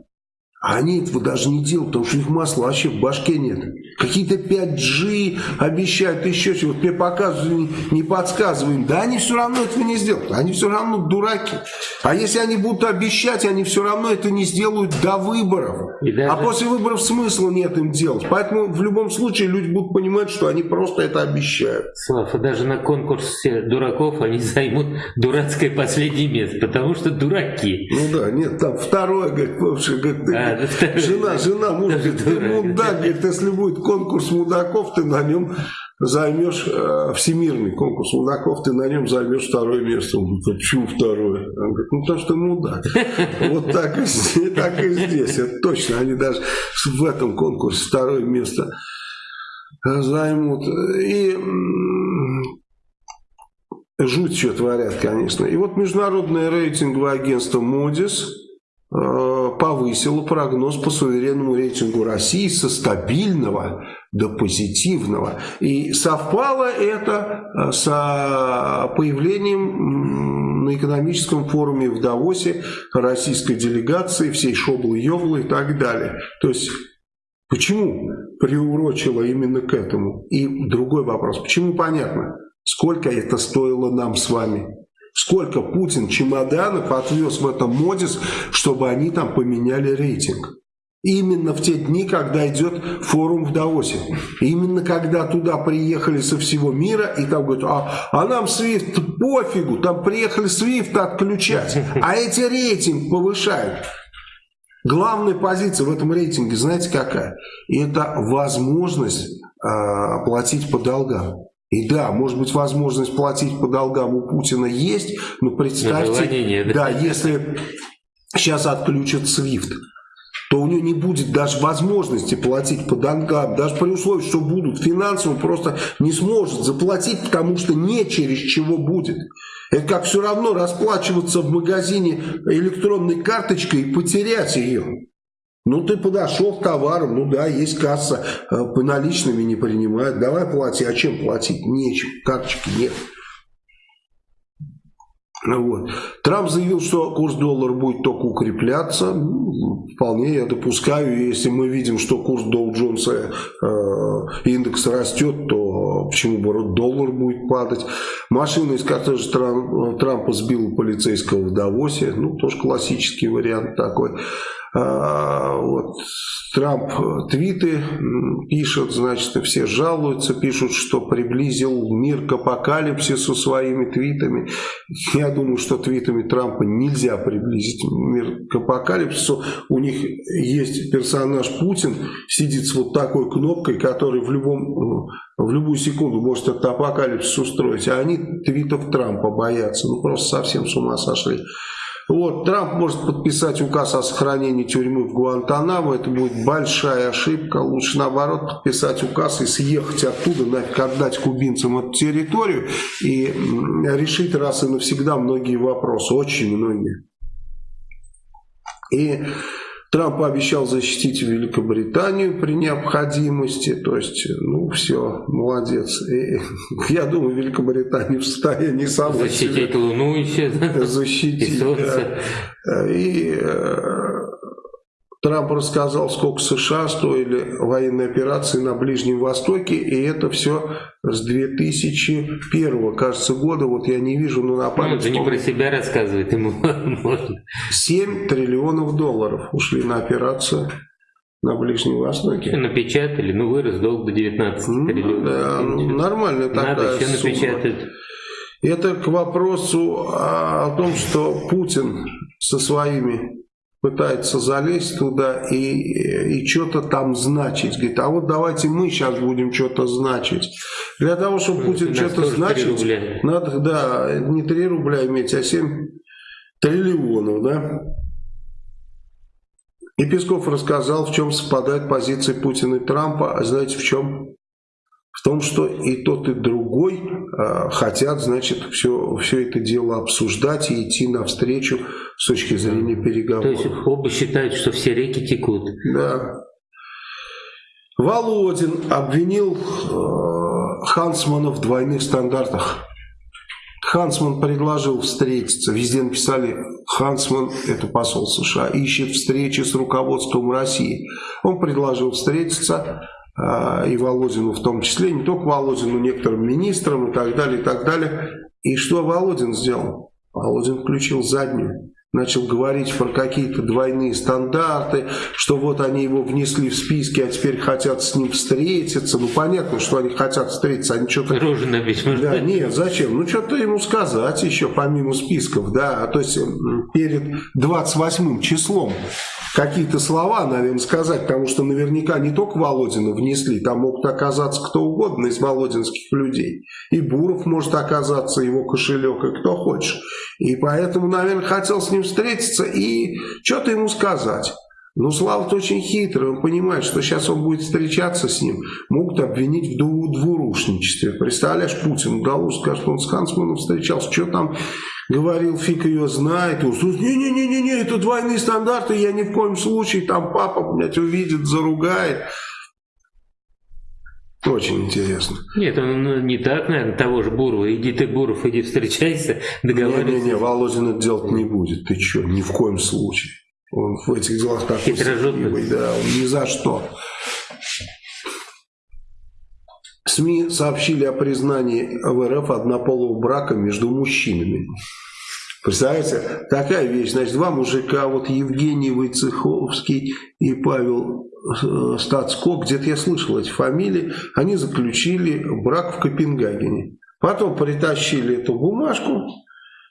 A: А они этого даже не делают, потому что у них масла вообще в башке нет. Какие-то 5G обещают, еще чего. Вот мне показывают, не подсказываем. Да они все равно этого не сделают. Они все равно дураки. А если они будут обещать, они все равно это не сделают до выборов. Даже... А после выборов смысла нет им делать. Поэтому в любом случае люди будут понимать, что они просто это обещают.
B: Слава, даже на конкурсе дураков они займут дурацкое последнее место, потому что дураки.
A: Ну да, нет, там второе, говорит, говорит, а, жена, жена, муж говорит, ты мудак, говорит, если будет конкурс мудаков, ты на нем займешь, э, всемирный конкурс мудаков, ты на нем займешь второе место. Он говорит, почему второе? Он говорит, ну потому что мудак. Вот так и, так и здесь, это точно, они даже в этом конкурсе второе место займут. И жуть что творят, конечно. И вот международное рейтинговое агентство Э, повысила прогноз по суверенному рейтингу России со стабильного до позитивного. И совпало это э, с появлением на экономическом форуме в Давосе российской делегации, всей шоблы-ёблы и так далее. То есть, почему приурочило именно к этому? И другой вопрос, почему понятно, сколько это стоило нам с вами? Сколько Путин чемоданов отвез в этом МОДИС, чтобы они там поменяли рейтинг. Именно в те дни, когда идет форум в Давосе. Именно когда туда приехали со всего мира и там говорят, а, а нам Свифт пофигу, там приехали Свифт отключать, а эти рейтинг повышают. Главная позиция в этом рейтинге, знаете какая? Это возможность э, платить по долгам. И да, может быть, возможность платить по долгам у Путина есть, но представьте, нет. да, если сейчас отключат SWIFT, то у него не будет даже возможности платить по долгам, даже при условии, что будут финансово, просто не сможет заплатить, потому что не через чего будет. Это как все равно расплачиваться в магазине электронной карточкой и потерять ее. Ну, ты подошел к товару, ну да, есть касса, э, по наличными не принимают, давай плати, а чем платить? Нечем, карточки нет. Вот. Трамп заявил, что курс доллара будет только укрепляться. Ну, вполне я допускаю. Если мы видим, что курс Доу Джонса э, индекс растет, то почему бы доллар будет падать? Машина из кортежа Трампа сбила полицейского в Давосе. Ну, тоже классический вариант такой. А, вот, Трамп твиты пишет, значит, все жалуются, пишут, что приблизил мир к апокалипсису своими твитами. Я думаю, что твитами Трампа нельзя приблизить мир к апокалипсису. У них есть персонаж Путин, сидит с вот такой кнопкой, который в, любом, в любую секунду может этот апокалипсис устроить. А они твитов Трампа боятся. Ну, просто совсем с ума сошли. Вот, Трамп может подписать указ о сохранении тюрьмы в Гуантанамо. Это будет большая ошибка. Лучше наоборот подписать указ и съехать оттуда, нафиг отдать кубинцам эту территорию и решить раз и навсегда многие вопросы. Очень многие. И Трамп обещал защитить Великобританию при необходимости. То есть, ну, все, молодец. И, я думаю, Великобритания в состоянии сама
B: Защитить Луну еще.
A: Защитить. И солнце. Да. И э, Трамп рассказал, сколько США стоили военные операции на Ближнем Востоке, и это все с 2001, кажется, года, вот я не вижу, но на память...
B: Ну, это не про себя рассказывает, ему можно.
A: 7 триллионов долларов ушли на операцию на Ближнем Востоке.
B: Напечатали, ну вырос долг до 19 ну, триллионов.
A: Да, нормальная такая Надо еще сумма. напечатать. Это к вопросу о том, что Путин со своими пытается залезть туда и, и что-то там значить. Говорит, а вот давайте мы сейчас будем что-то значить. Для того, чтобы ну, Путин что-то значить, надо, да, не 3 рубля иметь, а 7 триллионов, да. И Песков рассказал, в чем совпадают позиции Путина и Трампа. А знаете, в чем? В том, что и тот, и другой э, хотят, значит, все, все это дело обсуждать и идти навстречу с точки зрения переговоров.
B: То есть оба считают, что все реки текут.
A: Да. Володин обвинил э, Хансмана в двойных стандартах. Хансман предложил встретиться. Везде написали, Хансман, это посол США, ищет встречи с руководством России. Он предложил встретиться. А, и Володину в том числе, не только Володину, некоторым министрам и так далее, и так далее. И что Володин сделал? Володин включил заднюю начал говорить про какие-то двойные стандарты, что вот они его внесли в списки, а теперь хотят с ним встретиться. Ну, понятно, что они хотят встретиться, они что-то...
B: Рожи набить.
A: Да, нет, зачем? Ну, что-то ему сказать еще, помимо списков, да, то есть перед 28 числом какие-то слова, наверное, сказать, потому что наверняка не только Володина внесли, там могут оказаться кто угодно из володинских людей. И Буров может оказаться, его кошелек, и кто хочешь. И поэтому, наверное, хотел с ним встретиться и что-то ему сказать. Но Слава-то очень хитрый, он понимает, что сейчас он будет встречаться с ним, могут обвинить в двурушничестве. Представляешь, Путин удалось сказать, что он с Хансманом встречался, что там говорил, фиг ее знает. Не-не-не-не, это двойные стандарты, я ни в коем случае, там папа, блядь, увидит, заругает. Очень интересно.
B: Нет, он ну, не так, наверное, того же Бурова. Иди ты, Буров, иди встречайся, договаривайся.
A: Не-не-не, Володин это делать не будет. Ты что, ни в коем случае. Он в этих делах такой сетливый, да, он ни за что. СМИ сообщили о признании в РФ однополого брака между мужчинами. Представляете, такая вещь. Значит, два мужика, вот Евгений Войцеховский и Павел Стацко, где-то я слышал эти фамилии, они заключили брак в Копенгагене. Потом притащили эту бумажку,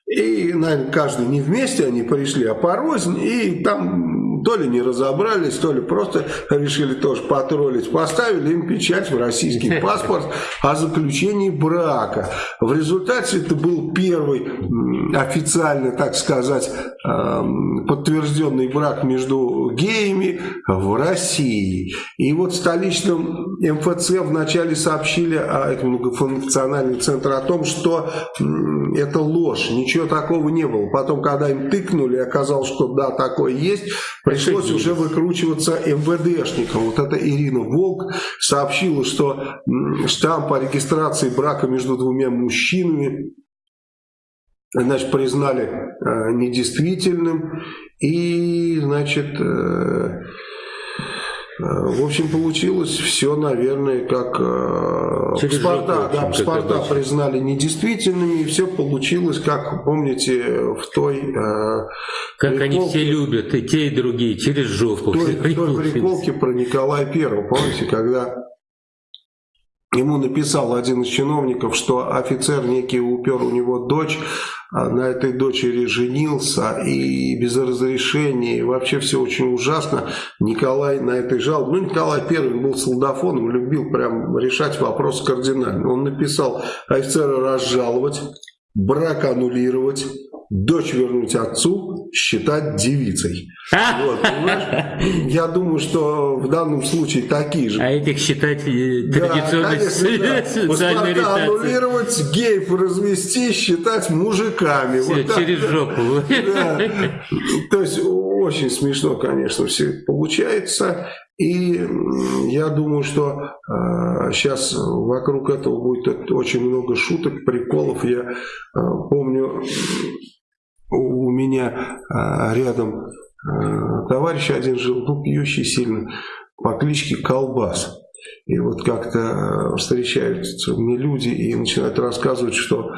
A: и, наверное, каждый не вместе они пришли, а порознь, и там то ли не разобрались, то ли просто решили тоже потроллить, поставили им печать в российский паспорт о заключении брака. В результате это был первый официально, так сказать, эм, подтвержденный брак между геями в России. И вот в столичном МФЦ вначале сообщили о этом многофункциональном центре о том, что это ложь, ничего такого не было. Потом, когда им тыкнули, оказалось, что да, такое есть, пришлось уже выкручиваться МВДшникам. Вот это Ирина Волк сообщила, что штамп по регистрации брака между двумя мужчинами значит, признали э, недействительным. И, значит, Э, в общем, получилось все, наверное, как э, Через паспорта, общем, да, паспорта признали недействительными, и все получилось, как, помните, в той... Э,
B: как приколке, они все любят, и те, и другие, через жопу.
A: Той, в той приколке про Николая Первого, помните, когда Ему написал один из чиновников, что офицер некий упер у него дочь, а на этой дочери женился и без разрешения, и вообще все очень ужасно. Николай на этой жалобе, ну Николай Первый был солдафоном, любил прям решать вопрос кардинально. Он написал офицера разжаловать, брак аннулировать, дочь вернуть отцу, считать девицей. Вот, Я думаю, что в данном случае такие же.
B: А этих считать э, традиционной да,
A: социальной да. аннулировать, геев развести, считать мужиками.
B: Все, вот через так. жопу. Да.
A: То есть очень смешно, конечно, все получается. И я думаю, что э, сейчас вокруг этого будет очень много шуток, приколов. Я э, помню, у меня э, рядом э, товарищ один жил, ну, пьющий сильно, по кличке Колбас. И вот как-то э, встречаются мне люди и начинают рассказывать, что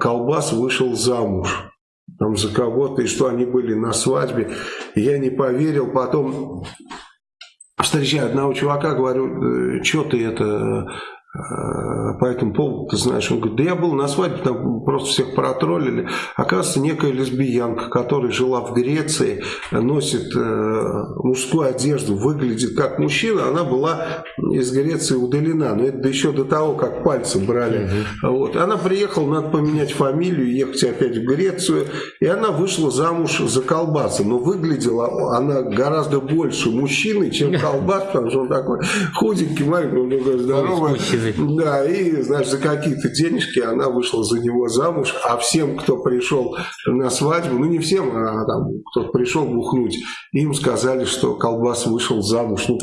A: Колбас вышел замуж там за кого-то, и что они были на свадьбе. Я не поверил, потом встречаю одного чувака, говорю, «Э, что ты это по этому поводу, ты знаешь, он говорит, да я был на свадьбе, там просто всех протроллили. Оказывается, некая лесбиянка, которая жила в Греции, носит э, мужскую одежду, выглядит как мужчина, она была из Греции удалена, но это еще до того, как пальцы брали. Угу. Вот. Она приехала, надо поменять фамилию, ехать опять в Грецию, и она вышла замуж за колбаса, но выглядела она гораздо больше мужчины, чем колбас, потому что он такой худенький, маленький, он такой здоровый. Да, и, знаешь, за какие-то денежки она вышла за него замуж, а всем, кто пришел на свадьбу, ну не всем, а там кто пришел бухнуть, им сказали, что колбас вышел замуж, ну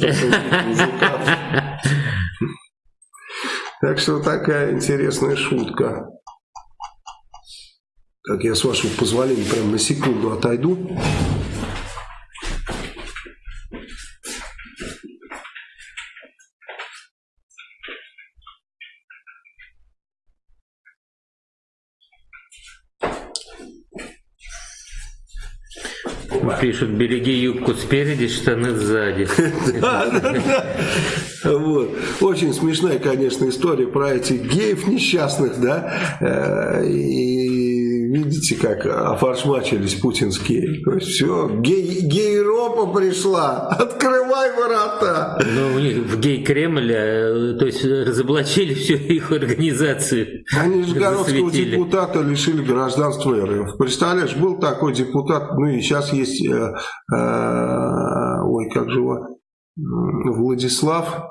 A: Так что такая интересная шутка. Так, я с вашего позволения прям на секунду отойду.
B: Пишут, береги юбку спереди, штаны сзади.
A: Вот. Очень смешная, конечно, история про этих геев несчастных, да, э, и видите, как офаршмачились путинские. То есть все, гей, гей-ропа пришла, открывай ворота.
B: Но у них в гей-Кремль, э, то есть разоблачили всю их организацию.
A: Они же городского депутата лишили гражданства РФ. Представляешь, был такой депутат, ну и сейчас есть, э, э, ой, как же его, Владислав,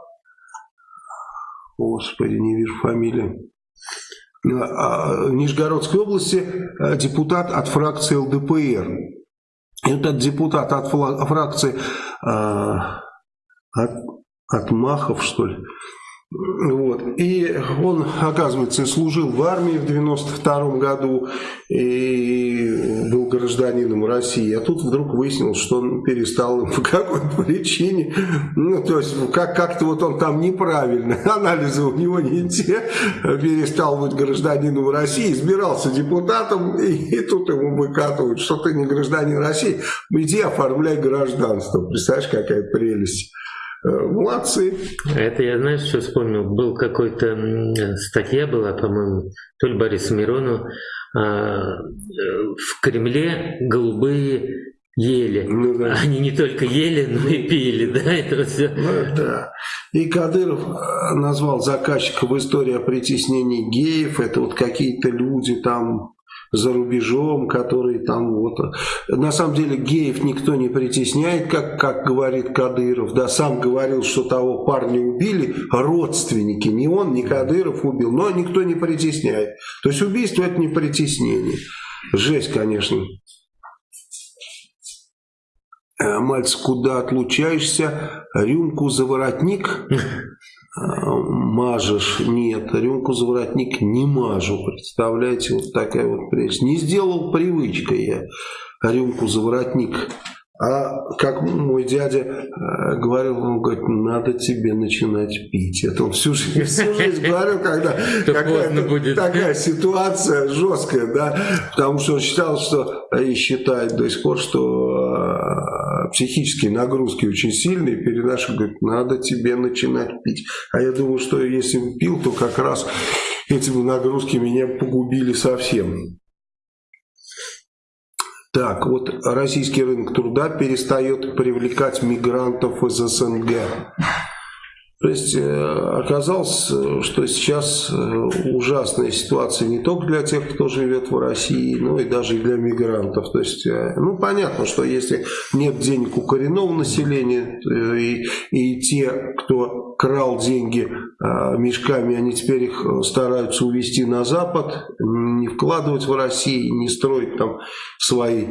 A: господи, не вижу фамилии, а, в Нижегородской области э, депутат от фракции ЛДПР. Этот депутат от фракции э, от, от Махов, что ли, вот. И он, оказывается, служил в армии в 92 году и был гражданином России. А тут вдруг выяснилось, что он перестал по какой-то причине. Ну, то есть, как- как-то вот он там неправильно, анализы у него не те, перестал быть гражданином России, избирался депутатом, и, и тут ему выкатывают, что ты не гражданин России, иди оформляй гражданство. Представляешь, какая прелесть. Э, молодцы.
B: Это я, знаешь, что вспомнил? Был какой-то статья была, по-моему, то ли Борис Миронов, а, э, в Кремле голубые ели. Ну, да. Они не только ели, но и пили, да, это все.
A: Ну, да. И Кадыров э, назвал заказчиков в истории о притеснении геев, это вот какие-то люди там за рубежом, которые там вот... На самом деле геев никто не притесняет, как, как говорит Кадыров. Да, сам говорил, что того парня убили родственники. Не он, не Кадыров убил, но никто не притесняет. То есть убийство это не притеснение. Жесть, конечно. Э, Мальцев, куда отлучаешься? Рюмку за воротник мажешь? Нет, рюмку за воротник не мажу. Представляете, вот такая вот прелесть. Не сделал привычкой я рюмку за воротник а как мой дядя э, говорил, он говорит, надо тебе начинать пить. Это он всю жизнь, всю жизнь говорил, когда такая ситуация жесткая, да, потому что он считал, что, и считает до сих пор, что э, психические нагрузки очень сильные, перенашивают, говорит, надо тебе начинать пить. А я думаю, что если бы пил, то как раз эти нагрузки меня погубили совсем. Так, вот российский рынок труда перестает привлекать мигрантов из СНГ. То есть э, оказалось, что сейчас э, ужасная ситуация не только для тех, кто живет в России, но и даже для мигрантов. То есть, э, ну понятно, что если нет денег у коренного населения, и, и те, кто крал деньги мешками, они теперь их стараются увезти на Запад, не вкладывать в Россию, не строить там свои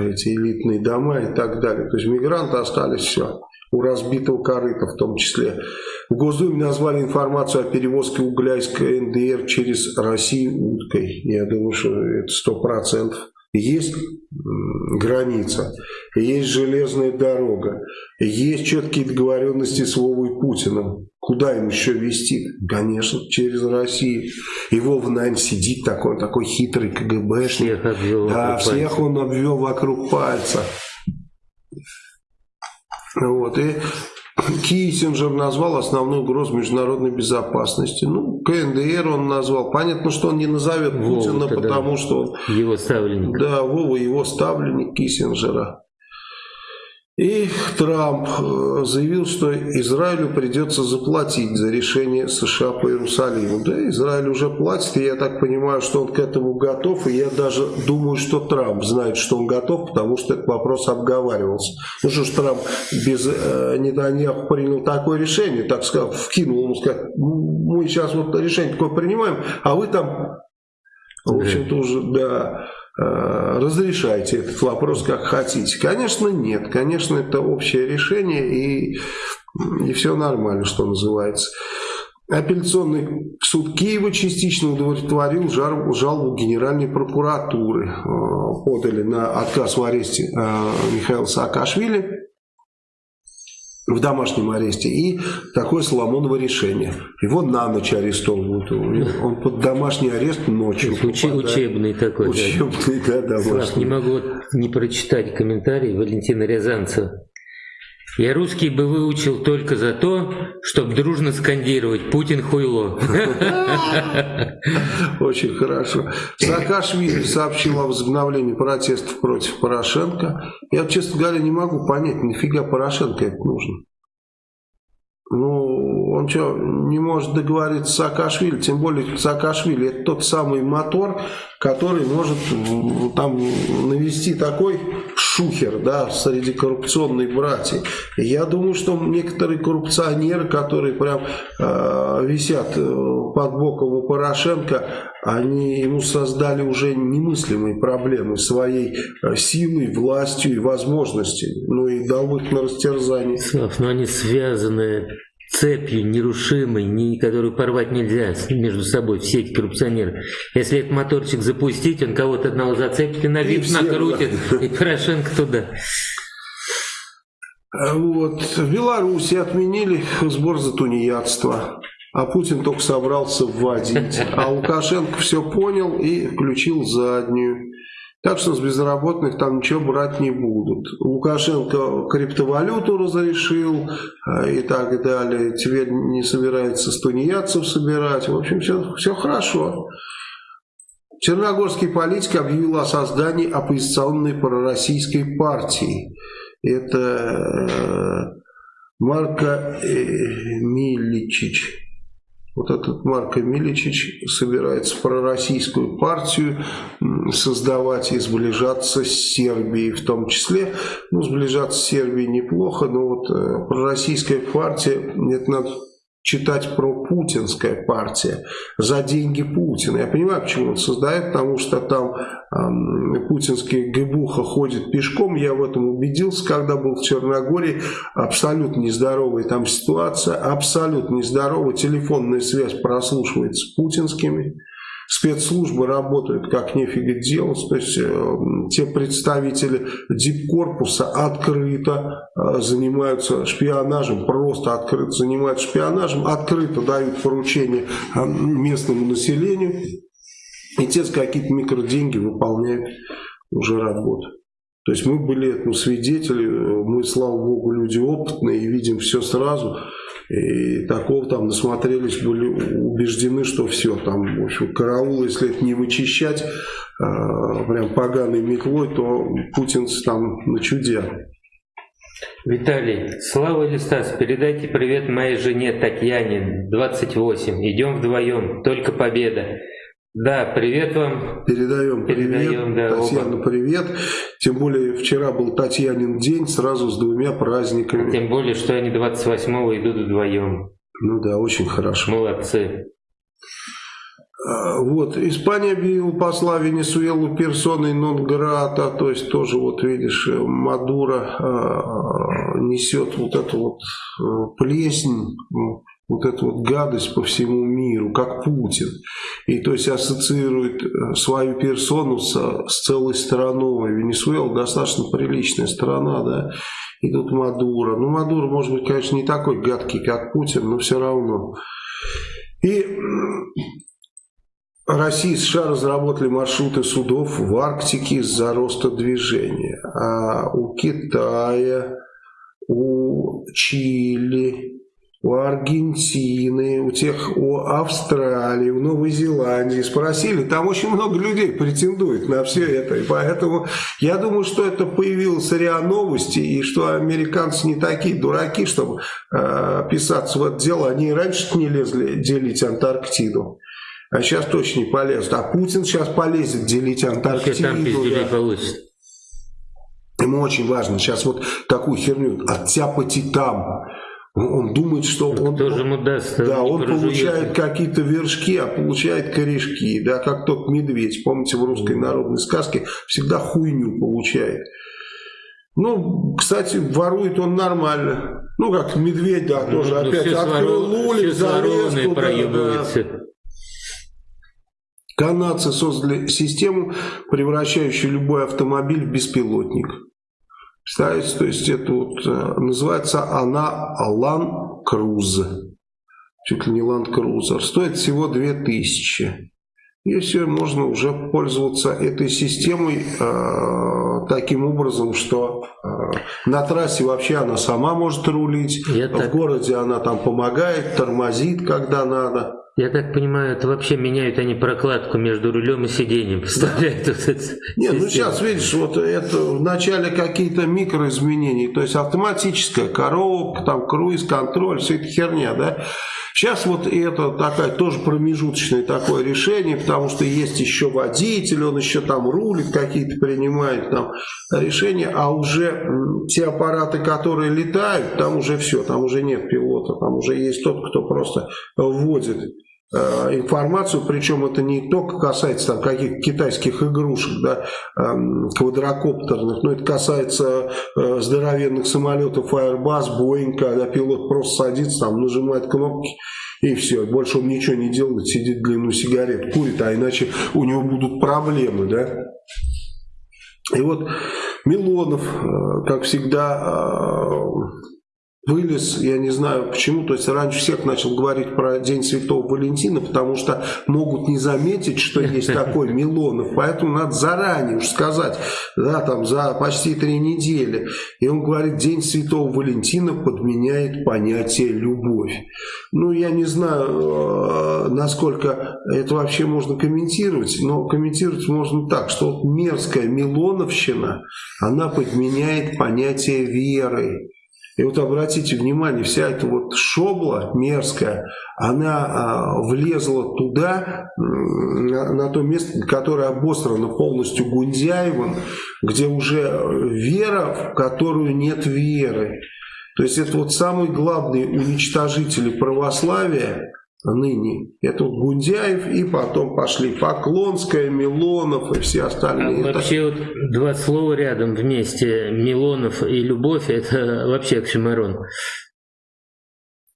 A: эти элитные дома и так далее. То есть мигранты остались все у разбитого корыта в том числе. В Госдуме назвали информацию о перевозке угля из КНДР через Россию уткой. Я думаю, что это сто процентов. Есть граница, есть железная дорога, есть четкие договоренности с Вовой Путиным. Куда им еще вести? Конечно, через Россию. И Вова, наверное, сидит такой, такой хитрый КГБшник. Всех да, всех он обвел вокруг пальца. Вот, и Киссинджер назвал основную угрозу международной безопасности. Ну, КНДР он назвал. Понятно, что он не назовет Путина, потому да. что он...
B: Его ставленник.
A: Да, Вова его ставленник Киссинджера. И Трамп э, заявил, что Израилю придется заплатить за решение США по Иерусалиму. Да, Израиль уже платит, и я так понимаю, что он к этому готов, и я даже думаю, что Трамп знает, что он готов, потому что этот вопрос обговаривался. Ну что ж, Трамп без э, Нетаньяху принял такое решение, так сказать, вкинул ему, сказать, мы сейчас вот решение такое принимаем, а вы там, в общем-то, уже, да разрешайте этот вопрос как хотите. Конечно, нет. Конечно, это общее решение и, и все нормально, что называется. Апелляционный суд Киева частично удовлетворил жалобу Генеральной прокуратуры. Э, подали на отказ в аресте э, Михаила Саакашвили в домашнем аресте и такое Соломоново решение. Его на ночь арестовывают. Он под домашний арест ночью.
B: Уч, учебный такой.
A: Учебный, да, да домашний.
B: Слав, не могу не прочитать комментарий Валентина Рязанцева. Я русский бы выучил только за то, чтобы дружно скандировать «Путин хуйло».
A: Очень хорошо. Саакашвили сообщил о возобновлении протестов против Порошенко. Я, честно говоря, не могу понять, нафига Порошенко это нужно. Ну, он что, не может договориться с Саакашвили, тем более Саакашвили это тот самый мотор, который может там навести такой шухер, да, среди коррупционной братьев. Я думаю, что некоторые коррупционеры, которые прям э, висят под боком у Порошенко, они ему создали уже немыслимые проблемы своей э, силой, властью и возможностями. Ну и дал их на растерзание.
B: Слав, но они связаны цепью нерушимой, ни, которую порвать нельзя между собой, все эти коррупционеры. Если этот моторчик запустить, он кого-то одного зацепит и на вид накрутит, и Порошенко туда.
A: Вот. В Беларуси отменили сбор за тунеядство. А Путин только собрался вводить. А Лукашенко все понял и включил заднюю. Так что с безработных там ничего брать не будут. Лукашенко криптовалюту разрешил э, и так далее. Теперь не собирается с тунеядцев собирать. В общем, все, все хорошо. Черногорский политик объявил о создании оппозиционной пророссийской партии. Это э, Марко э, Миличич. Вот этот Марко Миличич собирается пророссийскую партию создавать и сближаться с Сербией в том числе. Ну, сближаться с Сербией неплохо, но вот э, пророссийская партия, это надо читать про путинская партия за деньги Путина. Я понимаю, почему он создает, потому что там э, путинский ГБУХа ходит пешком. Я в этом убедился, когда был в Черногории. Абсолютно нездоровая там ситуация, абсолютно нездоровая. Телефонная связь прослушивается путинскими спецслужбы работают как нефига делать, то есть э, те представители дипкорпуса открыто э, занимаются шпионажем, просто открыто занимаются шпионажем, открыто дают поручения э, местному населению, и те за какие-то микроденьги выполняют уже работу. То есть мы были этому свидетели, мы, слава богу, люди опытные и видим все сразу. И такого там насмотрелись, были убеждены, что все, там, в общем, караул, если это не вычищать, э, прям поганой метлой, то путинцы там на чуде.
B: Виталий, Слава или Стас, передайте привет моей жене Татьяне, 28. Идем вдвоем, только победа. Да, привет вам.
A: Передаем, Передаем привет. Да, Татьяна, оба. привет. Тем более вчера был Татьянин день, сразу с двумя праздниками.
B: Тем более, что они 28-го идут вдвоем.
A: Ну да, очень хорошо.
B: Молодцы.
A: А, вот, Испания объявила посла Венесуэлу персоной нон-грата, то есть тоже, вот видишь, э, несет вот эту вот э, плесень вот эту вот гадость по всему миру, как Путин. И то есть ассоциирует э, свою персону со, с целой страной. Венесуэла достаточно приличная страна, да. И тут Мадуро. Ну, Мадуро, может быть, конечно, не такой гадкий, как Путин, но все равно. И Россия и США разработали маршруты судов в Арктике из-за роста движения. А у Китая, у Чили, у Аргентины, у тех, у Австралии, у Новой Зеландии спросили, там очень много людей претендует на все это, и поэтому я думаю, что это появилось РИА Новости, и что американцы не такие дураки, чтобы э, писаться в это дело, они раньше не лезли делить Антарктиду. А сейчас точно не полезут. А Путин сейчас полезет делить Антарктиду. Там да. получится. Ему очень важно сейчас вот такую херню оттяпать и там. Он думает, что он,
B: Кто же ему даст,
A: да, он получает какие-то вершки, а получает корешки, да, как тот медведь, помните, в русской народной сказке всегда хуйню получает. Ну, кстати, ворует он нормально. Ну, как медведь, да, ну, тоже ну, опять открыл лулик, залез туда. Да. Канадцы создали систему, превращающую любой автомобиль в беспилотник. Представляете, то есть это вот, э, называется она Land Cruise. Чуть ли не Land Cruiser. Стоит всего 2000. И все, можно уже пользоваться этой системой э, таким образом, что э, на трассе вообще она сама может рулить, Я в так... городе она там помогает, тормозит, когда надо.
B: Я так понимаю, это вообще меняют они прокладку между рулем и сиденьем,
A: поставляют да. вот. Нет, ну сейчас видишь, вот это вначале какие-то микроизменения, то есть автоматическая коробка, там круиз-контроль, вся эта херня, да. Сейчас вот это такая тоже промежуточное такое решение, потому что есть еще водитель, он еще там рулит, какие-то принимает там решения, а уже те аппараты, которые летают, там уже все, там уже нет пилота, там уже есть тот, кто просто вводит Э, информацию, причем это не только касается там каких-то китайских игрушек, да, эм, квадрокоптерных, но это касается э, здоровенных самолетов Airbus, Boeing, когда пилот просто садится, там нажимает кнопки и все, больше он ничего не делает, сидит длинную сигарет, курит, а иначе у него будут проблемы, да. И вот Милонов, э, как всегда, вылез, я не знаю почему, то есть раньше всех начал говорить про День Святого Валентина, потому что могут не заметить, что есть такой Милонов, поэтому надо заранее уж сказать, да, там за почти три недели. И он говорит, День Святого Валентина подменяет понятие любовь. Ну, я не знаю, э, насколько это вообще можно комментировать, но комментировать можно так, что вот мерзкая Милоновщина, она подменяет понятие веры. И вот обратите внимание, вся эта вот шобла мерзкая, она а, влезла туда, на, на то место, которое обострано полностью Гундяевым, где уже вера, в которую нет веры. То есть это вот самые главные уничтожители православия, ныне. Это вот Гундяев и потом пошли Поклонская, Милонов и все остальные.
B: А вообще вот два слова рядом вместе, Милонов и Любовь, это вообще оксюмарон.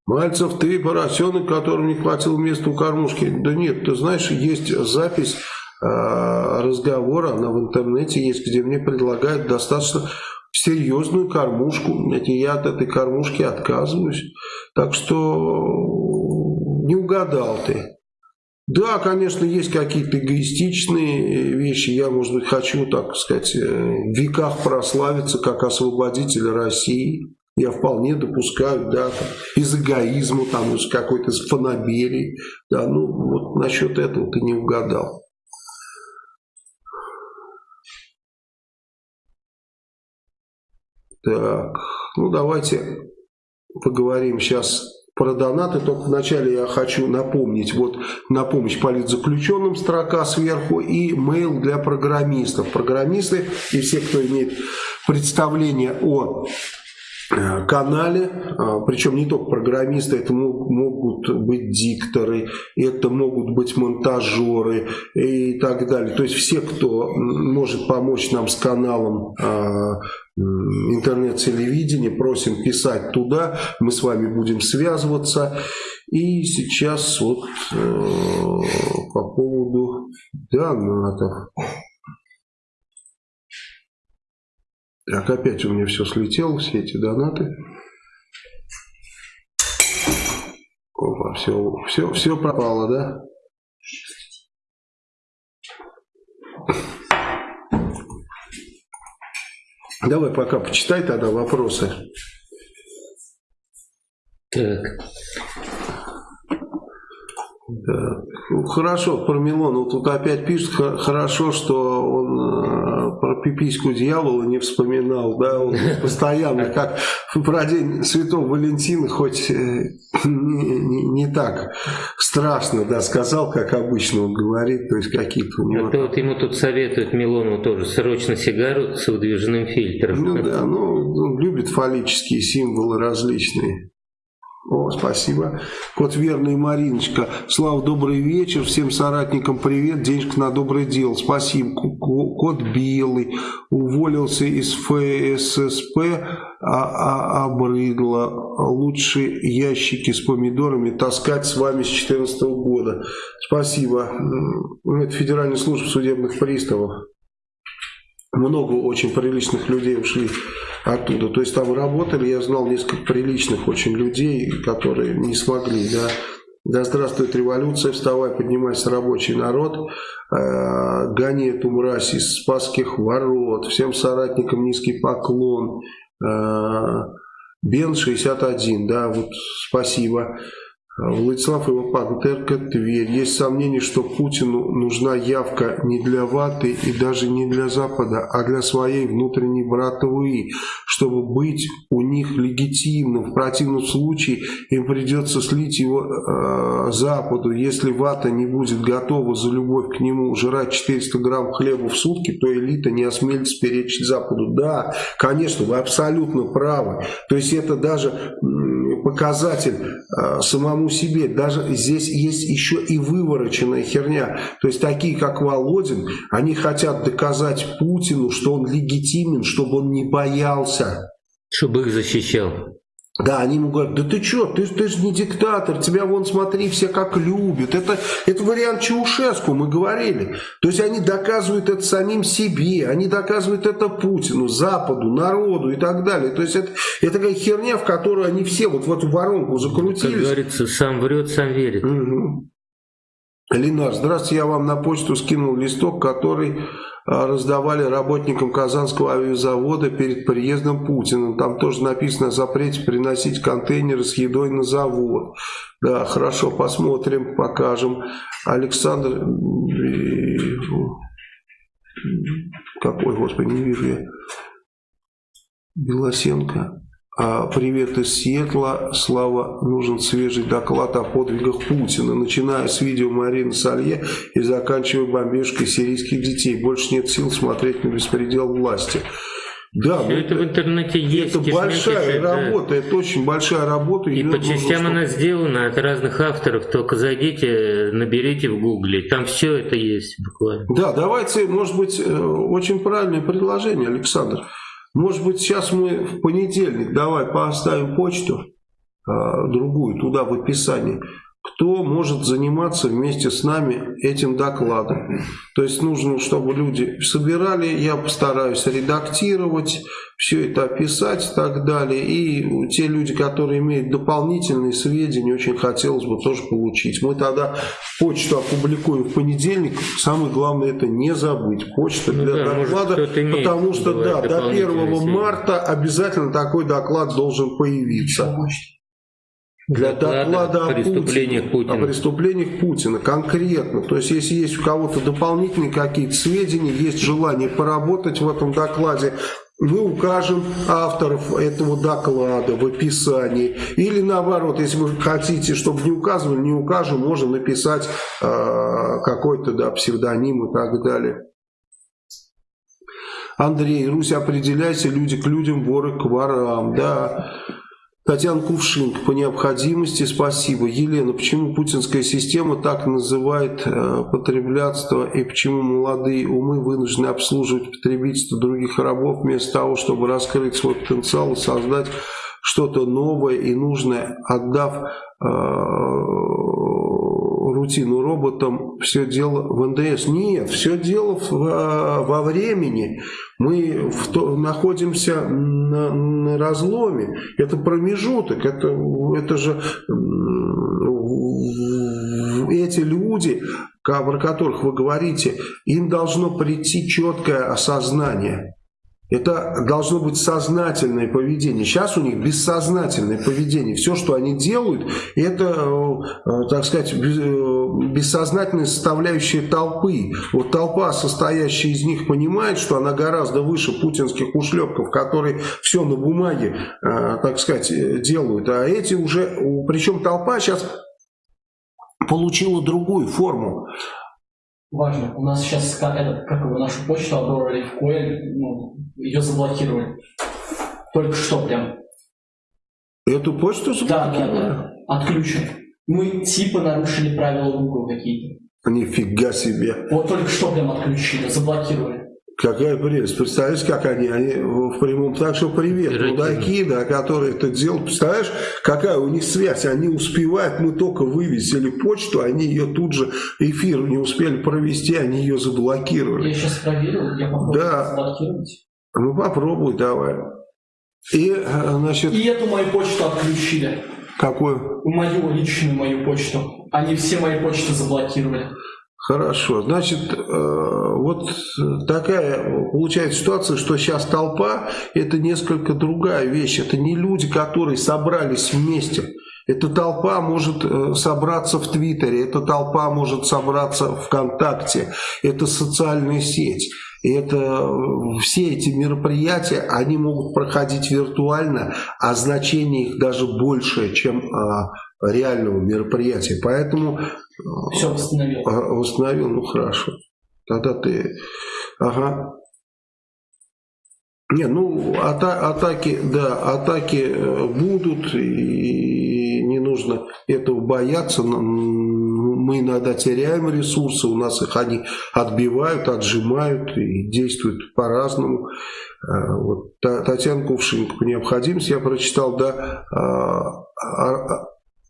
A: Мальцев, ты поросенок, которому не хватило места у кормушки. Да нет, ты знаешь, есть запись э, разговора, она в интернете есть, где мне предлагают достаточно серьезную кормушку. Я от этой кормушки отказываюсь. Так что не угадал ты. Да, конечно, есть какие-то эгоистичные вещи. Я, может быть, хочу, так сказать, э, в веках прославиться как освободитель России. Я вполне допускаю, да, там, из эгоизма, там, из какой-то фанаберии. Да, ну, вот насчет этого ты не угадал. Так, ну давайте поговорим сейчас про донаты, только вначале я хочу напомнить, вот на помощь политзаключенным строка сверху и mail для программистов. Программисты и все, кто имеет представление о канале, а, причем не только программисты, это могут быть дикторы, это могут быть монтажеры и так далее. То есть все, кто может помочь нам с каналом а, интернет-телевидения, просим писать туда, мы с вами будем связываться. И сейчас вот э, по поводу донатов. Так, опять у меня все слетело, все эти донаты. Опа, все, все, все пропало, да? Давай пока почитай тогда вопросы.
B: Так.
A: Да. Хорошо, про Милонова тут опять пишет, хорошо, что он э, про пипиську дьявола не вспоминал, да, он постоянно, как про день Святого Валентина, хоть э, не, не, так страшно, да, сказал, как обычно он говорит, то есть какие-то у
B: него... А вот ему тут советует Милонову тоже срочно сигару с выдвижным фильтром.
A: Ну да, ну, он любит фаллические символы различные. О, спасибо. Кот Верный Мариночка. Слава, добрый вечер. Всем соратникам привет. Денежка на доброе дело. Спасибо. Кот Белый. Уволился из ФССП, а, а обрыдло. Лучше ящики с помидорами таскать с вами с 2014 года. Спасибо. Это Федеральная служба судебных приставов много очень приличных людей ушли оттуда. То есть там работали, я знал несколько приличных очень людей, которые не смогли, да. Да здравствует революция, вставай, поднимайся, рабочий народ, э, гони эту мразь из Спасских ворот, всем соратникам низкий поклон, э, Бен 61, да, вот спасибо. Владислав Ивапантерка, Тверь. Есть сомнение, что Путину нужна явка не для ваты и даже не для Запада, а для своей внутренней братвы, чтобы быть у них легитимным. В противном случае им придется слить его э, Западу. Если вата не будет готова за любовь к нему жрать 400 грамм хлеба в сутки, то элита не осмелится перечить Западу. Да, конечно, вы абсолютно правы. То есть это даже показатель э, самому себе. Даже здесь есть еще и вывороченная херня. То есть такие, как Володин, они хотят доказать Путину, что он легитимен, чтобы он не боялся.
B: Чтобы их защищал.
A: Да, они ему говорят, да ты что, ты, ты же не диктатор, тебя вон смотри, все как любят. Это, это вариант Чаушеску, мы говорили. То есть они доказывают это самим себе, они доказывают это Путину, Западу, народу и так далее. То есть это, это такая херня, в которую они все вот в эту воронку закрутились. Как
B: говорится, сам врет, сам верит.
A: Угу. Ленар, здравствуйте, я вам на почту скинул листок, который раздавали работникам Казанского авиазавода перед приездом Путина. Там тоже написано о запрете приносить контейнеры с едой на завод. Да, хорошо, посмотрим, покажем. Александр... Какой, господи, не вижу я. Белосенко. А, привет из Сиэтла. Слава, нужен свежий доклад о подвигах Путина, начиная с видео Марины Салье и заканчивая бомбежкой сирийских детей. Больше нет сил смотреть на беспредел власти.
B: Да, Все это в интернете есть.
A: Это большая работа, да. это очень большая работа.
B: И по частям нужно, она сделана от разных авторов, только зайдите, наберите в гугле, там все это есть буквально.
A: Да, давайте, может быть, э, очень правильное предложение, Александр. Может быть, сейчас мы в понедельник, давай поставим почту, а, другую, туда в описании кто может заниматься вместе с нами этим докладом. То есть нужно, чтобы люди собирали, я постараюсь редактировать, все это описать и так далее. И те люди, которые имеют дополнительные сведения, очень хотелось бы тоже получить. Мы тогда почту опубликуем в понедельник. Самое главное это не забыть. Почта ну, для да, доклада, может, потому что да, до 1 марта обязательно такой доклад должен появиться
B: для доклада о преступлениях Путина.
A: О преступлениях Путина конкретно. То есть, если есть у кого-то дополнительные какие-то сведения, есть желание поработать в этом докладе, мы укажем авторов этого доклада в описании. Или наоборот, если вы хотите, чтобы не указывали, не укажем, можно написать э, какой-то да, псевдоним и так далее. Андрей, Русь, определяйся, люди к людям, воры к ворам. Да. Татьяна Кувшинг, по необходимости спасибо. Елена, почему путинская система так называет э, потреблятство и почему молодые умы вынуждены обслуживать потребительство других рабов вместо того, чтобы раскрыть свой потенциал и создать что-то новое и нужное, отдав э, рутину роботам, все дело в НДС. Нет, все дело в, во времени. Мы в то, находимся на, на разломе. Это промежуток. Это, это же эти люди, про которых вы говорите, им должно прийти четкое осознание это должно быть сознательное поведение. Сейчас у них бессознательное поведение. Все, что они делают, это, э, так сказать, э, бессознательная составляющая толпы. Вот толпа, состоящая из них, понимает, что она гораздо выше путинских ушлепков, которые все на бумаге, э, так сказать, делают. А эти уже, причем толпа сейчас получила другую форму
C: важно. У нас сейчас этот, как его, нашу почту оборвали в коин, ну, ее заблокировали. Только что прям.
A: Эту почту
C: заблокировали? Да, да, да. Отключен. Мы типа нарушили правила Google какие-то.
A: Нифига себе.
C: Вот только что прям отключили, заблокировали.
A: Какая прелесть. Представляешь, как они, они в прямом... Так что привет, мудаки, да, которые это делают. Представляешь, какая у них связь. Они успевают, мы только вывесили почту, они ее тут же, эфир не успели провести, они ее заблокировали.
C: Я сейчас проверил, я попробую да. заблокировать.
A: Ну попробуй, давай. И, э, значит...
C: И эту мою почту отключили.
A: Какую?
C: Мою личную мою почту. Они все мои почты заблокировали.
A: Хорошо. Значит, э, вот такая получается ситуация, что сейчас толпа – это несколько другая вещь. Это не люди, которые собрались вместе. Эта толпа может э, собраться в Твиттере, эта толпа может собраться ВКонтакте, это социальная сеть. И это э, все эти мероприятия, они могут проходить виртуально, а значение их даже больше, чем а, реального мероприятия. Поэтому... Э,
C: все восстановил.
A: Восстановил, ну хорошо. Тогда ты... Ага. Не, ну ата атаки, да, атаки будут, и не нужно этого бояться. Мы иногда теряем ресурсы, у нас их они отбивают, отжимают и действуют по-разному. А, вот, Татьяна Кувшинка, по необходимости я прочитал, да, а,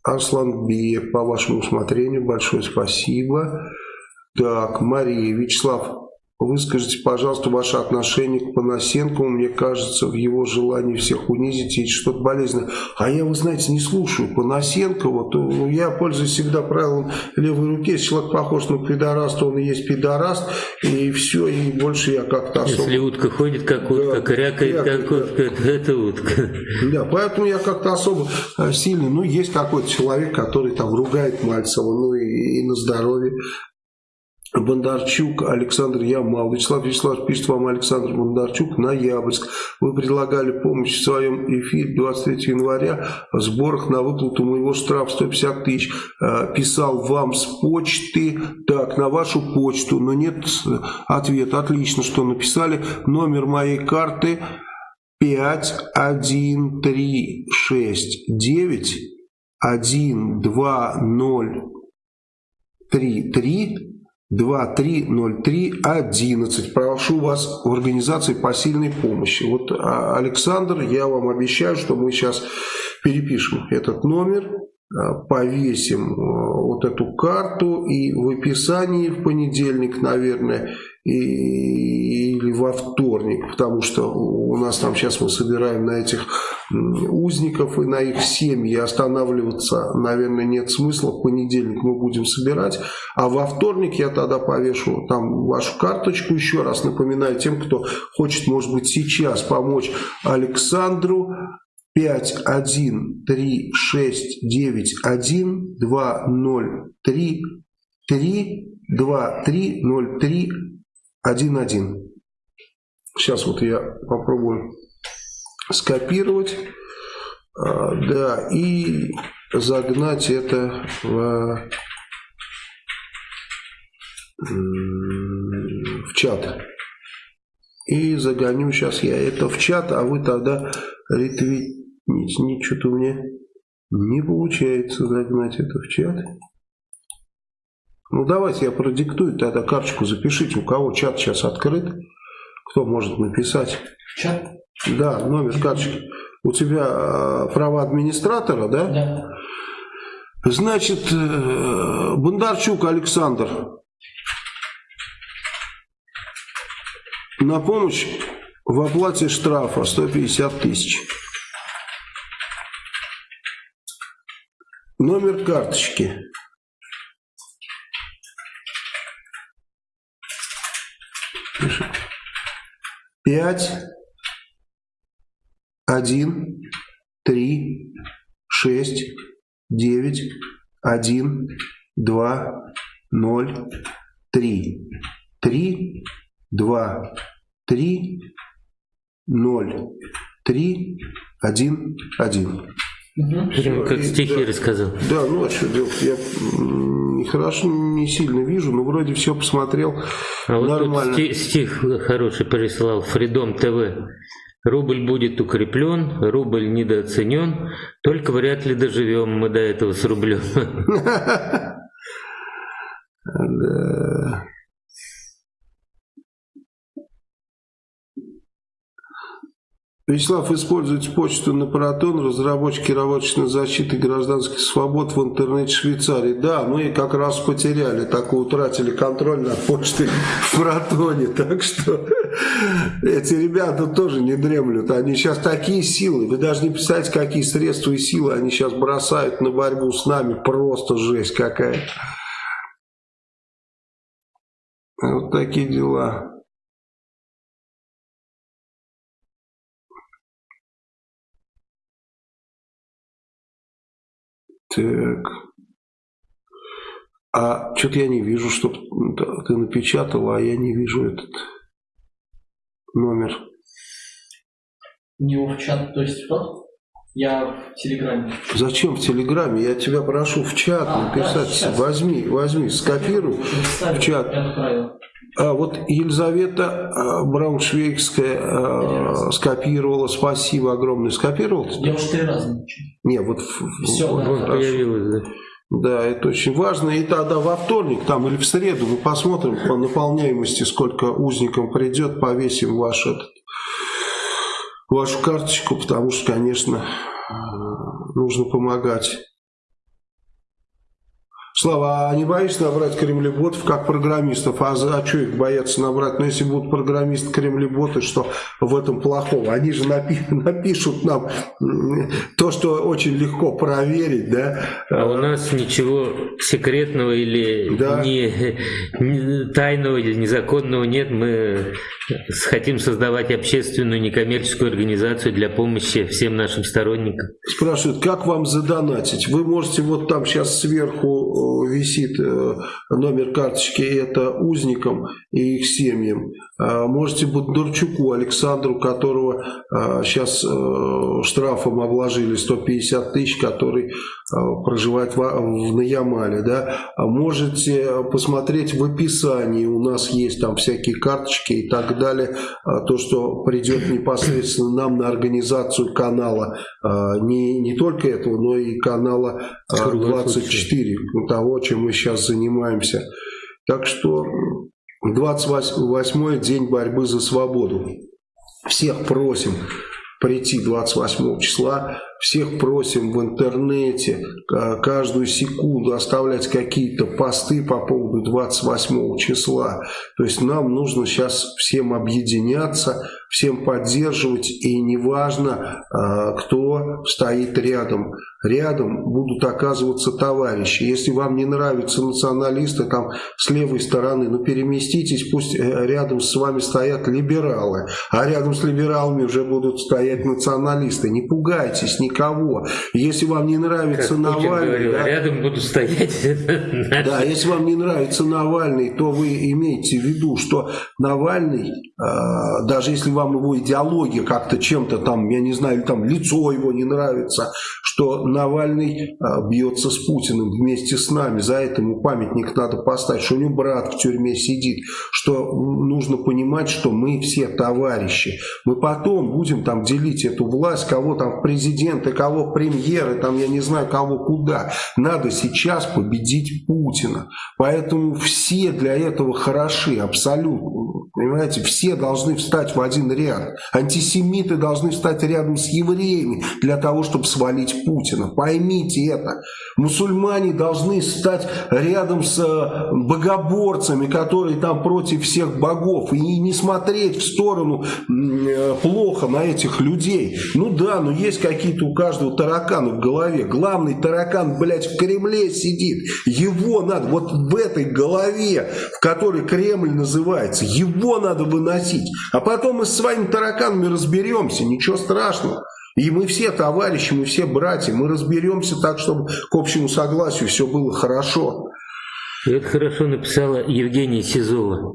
A: Арслан Биев, по вашему усмотрению, большое спасибо. Так, Мария, Вячеслав, Выскажите, пожалуйста, ваше отношение к Панасенкову. Мне кажется, в его желании всех унизить есть что-то болезненное. А я, вы знаете, не слушаю Панасенкова. То, ну, я пользуюсь всегда правилом левой руки. Если человек похож на пидораста, он и есть пидораст. И все, и больше я как-то
B: особо... Если утка ходит, как утка, да, крякает, как утка, это, это утка.
A: Да, поэтому я как-то особо э, сильный. Ну, есть какой-то человек, который там ругает Мальцева, ну и, и на здоровье. Бондарчук, Александр Ямал. Вячеслав Вячеслав пишет вам Александр Бондарчук, Ноябрьск. Вы предлагали помощь в своем эфире 23 января в сборах на выплату моего штрафа 150 тысяч. А, писал вам с почты, так, на вашу почту, но нет ответа. Отлично, что написали. Номер моей карты 51369 12033 230311. Прошу вас в организации посильной помощи. Вот, а, Александр, я вам обещаю, что мы сейчас перепишем этот номер, а, повесим а, вот эту карту и в описании в понедельник, наверное, или во вторник, потому что у нас там сейчас мы собираем на этих узников и на их семьи останавливаться, наверное, нет смысла. В понедельник мы будем собирать, а во вторник я тогда повешу там вашу карточку. Еще раз напоминаю тем, кто хочет, может быть, сейчас помочь Александру. 5, 1, 3, 6, 9, 1, 2, 0, 3, 3, 2, 3, 0, 3, 1, 1. Сейчас вот я попробую скопировать, а, да, и загнать это в, в чат. И загоню сейчас я это в чат, а вы тогда ретвитните. Ничего-то у меня не получается загнать это в чат. Ну давайте я продиктую тогда карточку, запишите, у кого чат сейчас открыт, кто может написать.
C: Чат?
A: Да, номер карточки. У тебя э, права администратора, да?
C: Да.
A: Значит, э, Бондарчук Александр. На помощь в оплате штрафа 150 тысяч. Номер карточки. Пять один, три, шесть, девять, один, два, ноль, три. Три, два, три, ноль, три, один, один.
B: Угу. как стихи да, рассказал.
A: Да, ну а что делать? Я хорошо не сильно вижу, но вроде все посмотрел
B: а нормально. Вот стих, стих хороший прислал Фридом ТВ. Рубль будет укреплен, рубль недооценен, только вряд ли доживем мы до этого с рублем.
A: Да. Вячеслав использует почту на протон, разработчики работочной защиты гражданских свобод в интернете Швейцарии. Да, мы как раз потеряли, так утратили контроль над почтой в протоне. Так что эти ребята тоже не дремлют. Они сейчас такие силы, вы даже не представляете, какие средства и силы они сейчас бросают на борьбу с нами. Просто жесть какая. Вот такие дела. Так. А что-то я не вижу, что ты напечатала, а я не вижу этот номер.
C: Не в чат, то есть что? Я в Телеграме.
A: Зачем в Телеграме? Я тебя прошу в чат а, написать. Да, возьми, возьми, скопируй в чат. А вот Елизавета а, Брауншвейгская а, скопировала. Спасибо огромное. Скопировал?
C: Я уже три раза.
A: Не, вот...
C: Все,
B: вот,
C: да,
B: появилось, да.
A: Да, это очень важно. И тогда во вторник там или в среду мы посмотрим по наполняемости, сколько узникам придет, повесим ваш этот, вашу карточку, потому что, конечно, нужно помогать. Слава, а не боишься набрать кремлеботов как программистов? А, за, а что их боятся набрать? Ну, если будут программисты кремлеботы, что в этом плохого? Они же напи напишут нам то, что очень легко проверить, да?
B: А у нас ничего секретного или да. не, не, тайного или незаконного нет. Мы хотим создавать общественную некоммерческую организацию для помощи всем нашим сторонникам.
A: Спрашивают, как вам задонатить? Вы можете вот там сейчас сверху висит э, номер карточки, это узникам и их семьям. А можете Бондарчуку Александру, которого сейчас а, э, штрафом обложили 150 тысяч, который а, проживает в, в Наямале. Да? Можете посмотреть в описании, у нас есть там всякие карточки и так далее, то, что придет непосредственно нам на организацию канала, не, не только этого, но и канала 24, того, чем мы сейчас занимаемся. Так что 28-й день борьбы за свободу. Всех просим прийти 28 числа, всех просим в интернете каждую секунду оставлять какие-то посты по поводу 28 числа. То есть нам нужно сейчас всем объединяться, всем поддерживать, и неважно, а, кто стоит рядом. Рядом будут оказываться товарищи. Если вам не нравятся националисты там с левой стороны, ну переместитесь, пусть э, рядом с вами стоят либералы, а рядом с либералами уже будут стоять националисты. Не пугайтесь никого. Если вам не нравится как Навальный... Говорил,
B: да, рядом будут стоять...
A: Да, если вам не нравится Навальный, то вы имеете в виду, что Навальный, а, даже если вам его идеология как-то чем-то там, я не знаю, там лицо его не нравится, что Навальный а, бьется с Путиным вместе с нами, за это ему памятник надо поставить, что у него брат в тюрьме сидит, что нужно понимать, что мы все товарищи. Мы потом будем там делить эту власть, кого там президенты, кого премьеры, там я не знаю, кого куда. Надо сейчас победить Путина. Поэтому все для этого хороши, абсолютно. Понимаете, все должны встать в один ряд. Антисемиты должны встать рядом с евреями для того, чтобы свалить Путина. Поймите это. Мусульмане должны стать рядом с э, богоборцами, которые там против всех богов. И не смотреть в сторону э, плохо на этих людей. Ну да, но есть какие-то у каждого тараканы в голове. Главный таракан, блядь, в Кремле сидит. Его надо, вот в этой голове, в которой Кремль называется, его надо выносить. А потом мы с своими тараканами разберемся, ничего страшного. И мы все товарищи, мы все братья, мы разберемся так, чтобы к общему согласию все было хорошо.
B: Это хорошо написала Евгения Сизова.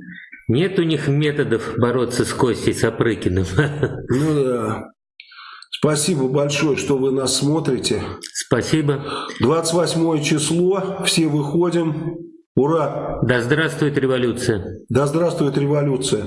B: Нет у них методов бороться с Костей Сапрыкиным.
A: Ну да. Спасибо большое, что вы нас смотрите.
B: Спасибо.
A: 28 число, все выходим. Ура!
B: Да здравствует революция!
A: Да здравствует революция!